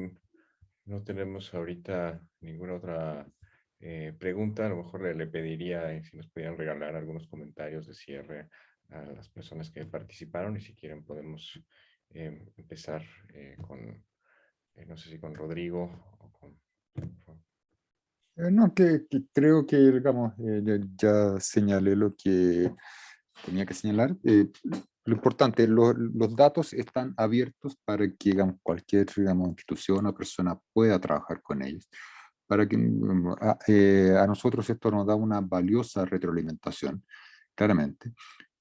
no tenemos ahorita ninguna otra eh, pregunta, a lo mejor le, pediría si nos pudieran regalar algunos comentarios de cierre a las personas que participaron y si quieren podemos empezar con, no sé si con Rodrigo o con... no, que, creo que, digamos, eh, ya, señalé lo que tenía que señalar. Eh, lo importante, los datos están abiertos para que digamos, cualquier digamos, institución o persona pueda trabajar con ellos. Para que mm, a, nosotros esto nos da una valiosa retroalimentación, claramente.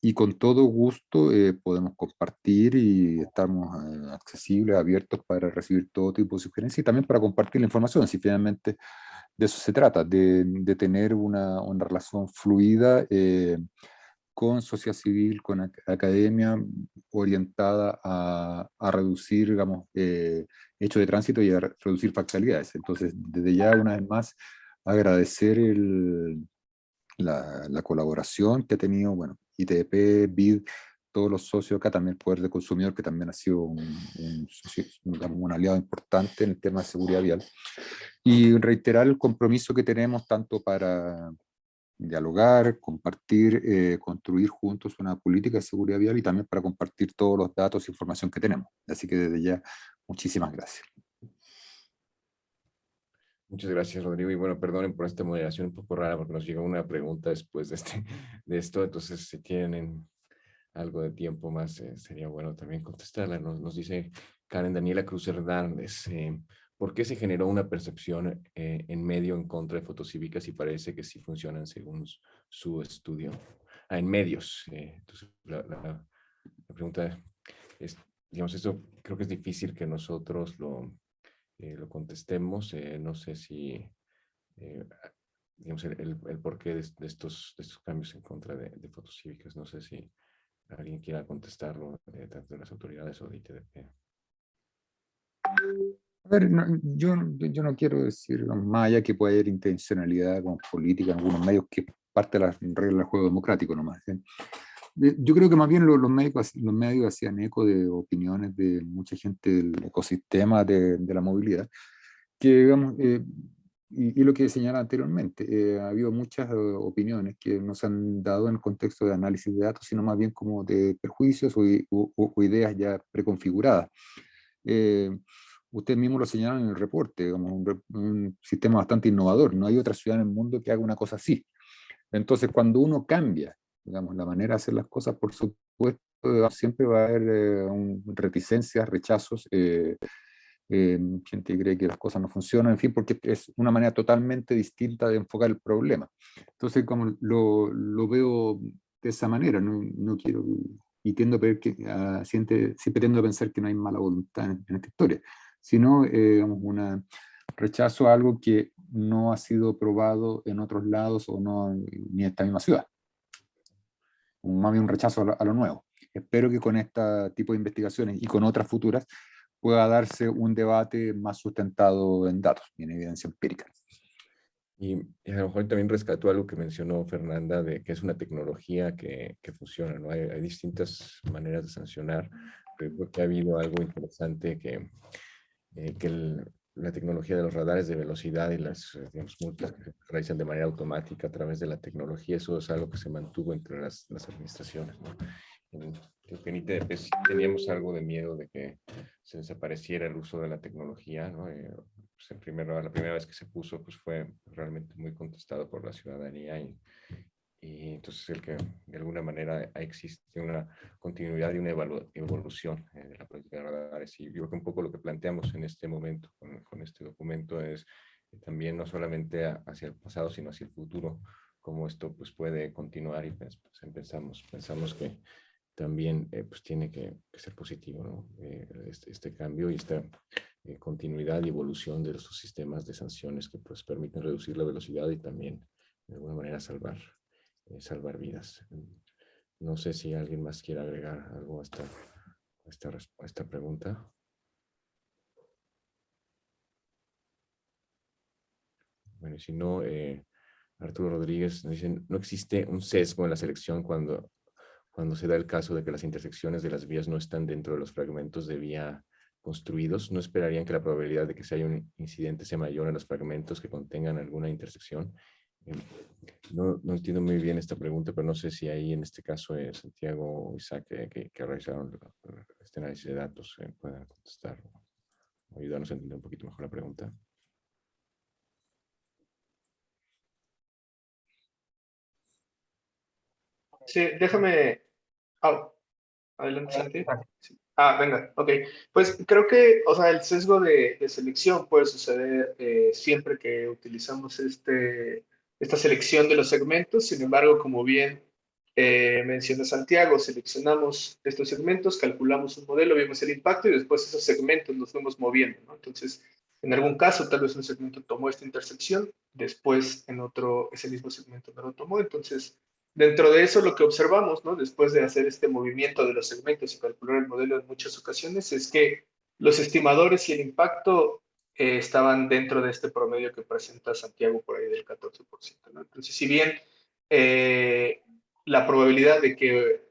Y con todo gusto podemos compartir y estamos accesibles, abiertos para recibir todo tipo de sugerencias y también para compartir la información. Si finalmente de eso se trata, de, tener una, una, relación fluida eh, con sociedad civil, con academia, orientada a, a reducir, digamos, eh, hechos de tránsito y a reducir factualidades. Entonces, desde ya, una vez más, agradecer la, la, colaboración que ha tenido, bueno, ITP, BID, todos los socios acá, también el Poder de Consumidor, que también ha sido un, un, aliado importante en el tema de seguridad vial, y reiterar el compromiso que tenemos tanto para dialogar, compartir, eh, construir juntos una política de seguridad vial y también para compartir todos los datos e información que tenemos. Así que desde ya, muchísimas gracias. Muchas gracias, Rodrigo. Y bueno, perdonen por esta moderación un poco rara porque nos llegó una pregunta después de, este, de esto. Entonces, si tienen algo de tiempo más, eh, sería bueno también contestarla. Nos, nos, dice Karen Daniela Cruz Hernández, eh, ¿por qué se generó una percepción eh, en medio en contra de fotocívicas y parece que sí funcionan según su estudio? Ah, en medios. entonces, la, pregunta es, digamos, esto creo que es difícil que nosotros lo, lo contestemos. no sé si, digamos, el, el, porqué de, de, estos, estos cambios en contra de, de fotocívicas. No sé si alguien quiera contestarlo, eh, tanto de las autoridades o de ITDP. A ver, yo, yo no quiero decir más allá que puede haber intencionalidad con política en algunos medios, que parte de las reglas del juego democrático nomás. Yo creo que más bien los, los, medios, los medios hacían eco de opiniones de mucha gente del ecosistema de, de la movilidad, que digamos, eh, y, lo que señala anteriormente, eh, ha habido muchas eh, opiniones que nos han dado en el contexto de análisis de datos, sino más bien como de perjuicios o, ideas ya preconfiguradas. Eh, usted mismo lo señala en el reporte, como un, sistema bastante innovador, no hay otra ciudad en el mundo que haga una cosa así. Entonces, cuando uno cambia, digamos, la manera de hacer las cosas, por supuesto, siempre va a haber reticencias, rechazos, eh, gente cree que las cosas no funcionan, en fin, porque es una manera totalmente distinta de enfocar el problema. Entonces, como lo, lo veo de esa manera, no, no quiero, y tiendo a que, uh, siempre, siempre tiendo a pensar que no hay mala voluntad en, esta historia, sino eh, un rechazo a algo que no ha sido probado en otros lados o no ni en esta misma ciudad. Un, más bien un rechazo a lo, a lo nuevo. Espero que con este tipo de investigaciones y con otras futuras pueda darse un debate más sustentado en datos y en evidencia empírica. Y, a lo mejor también rescató algo que mencionó Fernanda, de que es una tecnología que, que funciona, ¿no? Hay, hay, distintas maneras de sancionar, creo que ha habido algo interesante que, eh, que el, la tecnología de los radares de velocidad y las digamos, multas que se realizan de manera automática a través de la tecnología, eso es algo que se mantuvo entre las, las administraciones. ¿no? ITDP sí teníamos algo de miedo de que se desapareciera el uso de la tecnología. ¿no? Eh, pues en primero, la primera vez que se puso pues fue realmente muy contestado por la ciudadanía y, y entonces el que de alguna manera existe una continuidad y una evolución eh, de la política de radares. Y yo creo que un poco lo que planteamos en este momento con, con este documento es también no solamente hacia el pasado, sino hacia el futuro, cómo esto pues, puede continuar y pues, pues pensamos, pensamos que también eh, pues, tiene que, ser positivo eh, este, este, cambio y esta eh, continuidad y evolución de los sistemas de sanciones que pues, permiten reducir la velocidad y también de alguna manera salvar salvar vidas. No sé si alguien más quiere agregar algo a esta, esta, a esta pregunta. Bueno, si no, Arturo Rodríguez nos no existe un sesgo en la selección cuando, cuando se da el caso de que las intersecciones de las vías no están dentro de los fragmentos de vía construidos. ¿No esperarían que la probabilidad de que se haya un incidente sea mayor en los fragmentos que contengan alguna intersección? No, no, entiendo muy bien esta pregunta, pero no sé si ahí en este caso es Santiago o Isaac que, que, realizaron este análisis de datos eh, puedan contestar o ayudarnos a entender un poquito mejor la pregunta. Sí, déjame... Oh, adelante, Santi. Ah, venga, ok. Pues creo que, o sea, el sesgo de, de selección puede suceder eh, siempre que utilizamos este esta selección de los segmentos. Sin embargo, como bien eh, menciona Santiago, seleccionamos estos segmentos, calculamos un modelo, vemos el impacto y después esos segmentos los fuimos moviendo. ¿no? Entonces, en algún caso, tal vez un segmento tomó esta intersección, después en otro, ese mismo segmento no lo tomó. Entonces, dentro de eso, lo que observamos, después de hacer este movimiento de los segmentos y calcular el modelo en muchas ocasiones, es que los estimadores y el impacto eh, estaban dentro de este promedio que presenta Santiago por ahí del 14%. ¿no? Entonces, si bien eh, la probabilidad de que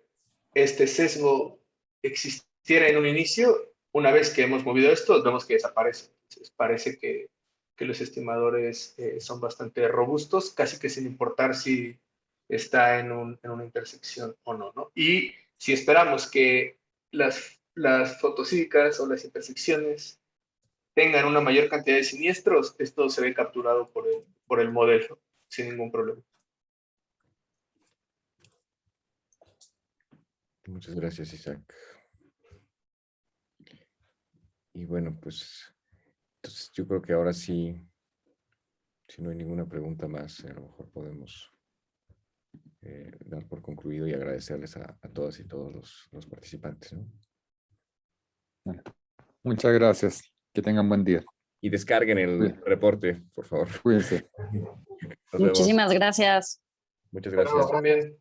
este sesgo existiera en un inicio, una vez que hemos movido esto, vemos que desaparece. Entonces, parece que, que los estimadores eh, son bastante robustos, casi que sin importar si está en, un, en una intersección o no, no. Y si esperamos que las, las o las intersecciones tengan una mayor cantidad de siniestros, esto se ve capturado por el, por el modelo sin ningún problema. Muchas gracias, Isaac. Y bueno, pues yo creo que ahora sí, si no hay ninguna pregunta más, a lo mejor podemos eh, dar por concluido y agradecerles a, a todas y todos los, los participantes. ¿no? Muchas gracias. Que tengan buen día. Y descarguen el reporte, por favor. Cuídense. (laughs) Muchísimas gracias. Muchas gracias. También.